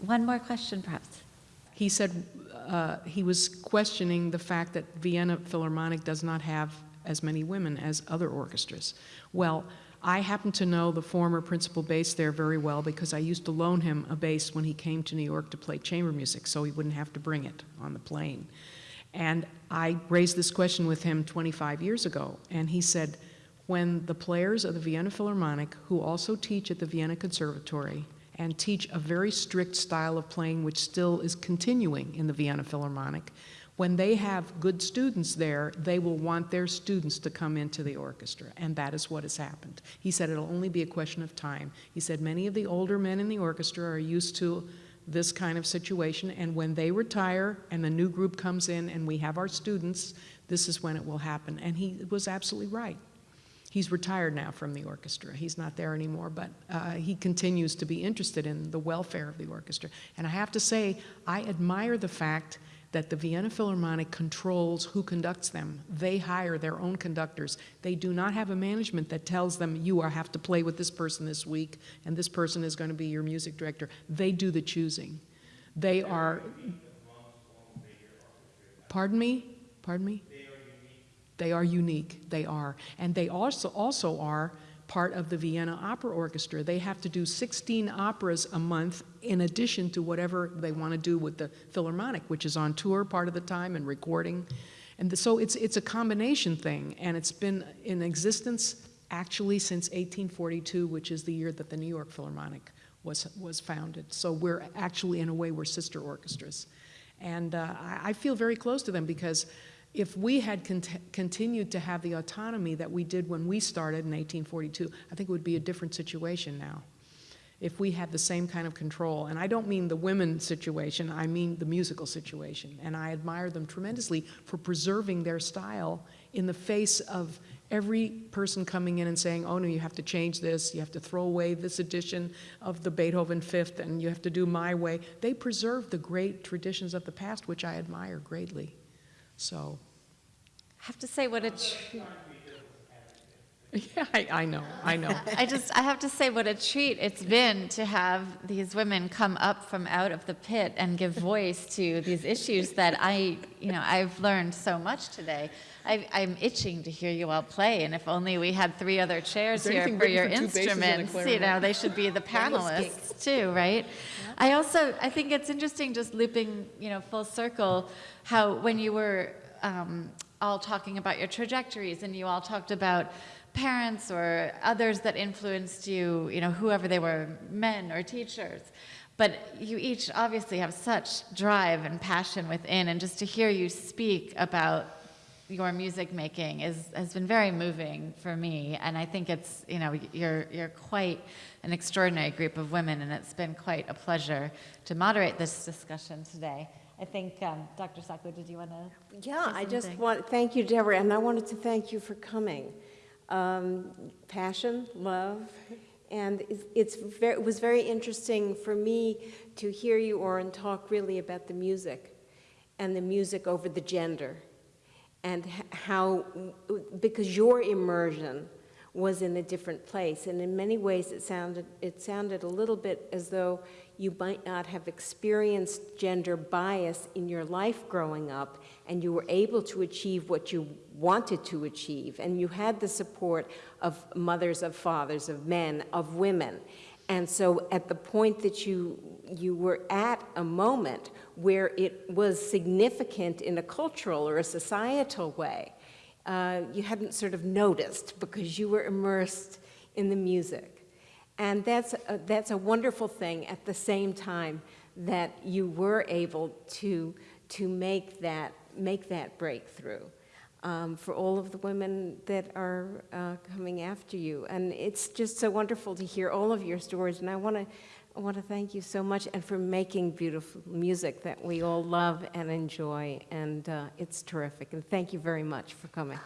one more question, perhaps. He said uh, he was questioning the fact that Vienna Philharmonic does not have as many women as other orchestras. Well, I happen to know the former principal bass there very well because I used to loan him a bass when he came to New York to play chamber music so he wouldn't have to bring it on the plane. And I raised this question with him 25 years ago, and he said, when the players of the Vienna Philharmonic, who also teach at the Vienna Conservatory and teach a very strict style of playing which still is continuing in the Vienna Philharmonic, when they have good students there, they will want their students to come into the orchestra, and that is what has happened. He said it'll only be a question of time. He said many of the older men in the orchestra are used to this kind of situation, and when they retire and the new group comes in and we have our students, this is when it will happen. And he was absolutely right. He's retired now from the orchestra. He's not there anymore, but uh, he continues to be interested in the welfare of the orchestra. And I have to say, I admire the fact that the Vienna Philharmonic controls who conducts them. They hire their own conductors. They do not have a management that tells them, you are, have to play with this person this week, and this person is going to be your music director. They do the choosing. They are. Pardon me? Pardon me? They are unique. They are. And they also, also are part of the Vienna Opera Orchestra. They have to do 16 operas a month in addition to whatever they want to do with the Philharmonic, which is on tour part of the time and recording. And the, so it's, it's a combination thing, and it's been in existence actually since 1842, which is the year that the New York Philharmonic was, was founded. So we're actually, in a way, we're sister orchestras. And uh, I, I feel very close to them because if we had cont continued to have the autonomy that we did when we started in 1842, I think it would be a different situation now. if we had the same kind of control. And I don't mean the women situation, I mean the musical situation. And I admire them tremendously for preserving their style in the face of every person coming in and saying, oh no, you have to change this, you have to throw away this edition of the Beethoven Fifth, and you have to do my way. They preserve the great traditions of the past, which I admire greatly. So, I have to say what a. yeah, I, I know, I know. I just I have to say what a treat it's been to have these women come up from out of the pit and give voice to these issues that I you know I've learned so much today. I, I'm itching to hear you all play, and if only we had three other chairs here for your for two basses and a instruments. You know, they should be the panelists too, right? I also I think it's interesting just looping you know full circle how when you were um, all talking about your trajectories and you all talked about parents or others that influenced you, you know, whoever they were, men or teachers. But you each obviously have such drive and passion within, and just to hear you speak about your music making is has been very moving for me. And I think it's, you know, you're you're quite an extraordinary group of women, and it's been quite a pleasure to moderate this discussion today. I think, um, Dr. Sackler, did you want to? Yeah, I just want, thank you, Deborah, and I wanted to thank you for coming. Um, Passion, love, and it's- it's, ver- it was very interesting for me to hear you, Orin, talk really about the music, and the music over the gender, and how, because your immersion was in a different place, and in many ways it sounded, it sounded a little bit as though you might not have experienced gender bias in your life growing up, and you were able to achieve what you wanted to achieve, and you had the support of mothers, of fathers, of men, of women. And so at the point that you, you were at a moment where it was significant in a cultural or a societal way, uh, you hadn't sort of noticed because you were immersed in the music. And that's a, that's a wonderful thing at the same time that you were able to, to make, that, make that breakthrough um, for all of the women that are uh, coming after you. And it's just so wonderful to hear all of your stories. And I want to I want to thank you so much and for making beautiful music that we all love and enjoy. And uh, it's terrific. And thank you very much for coming.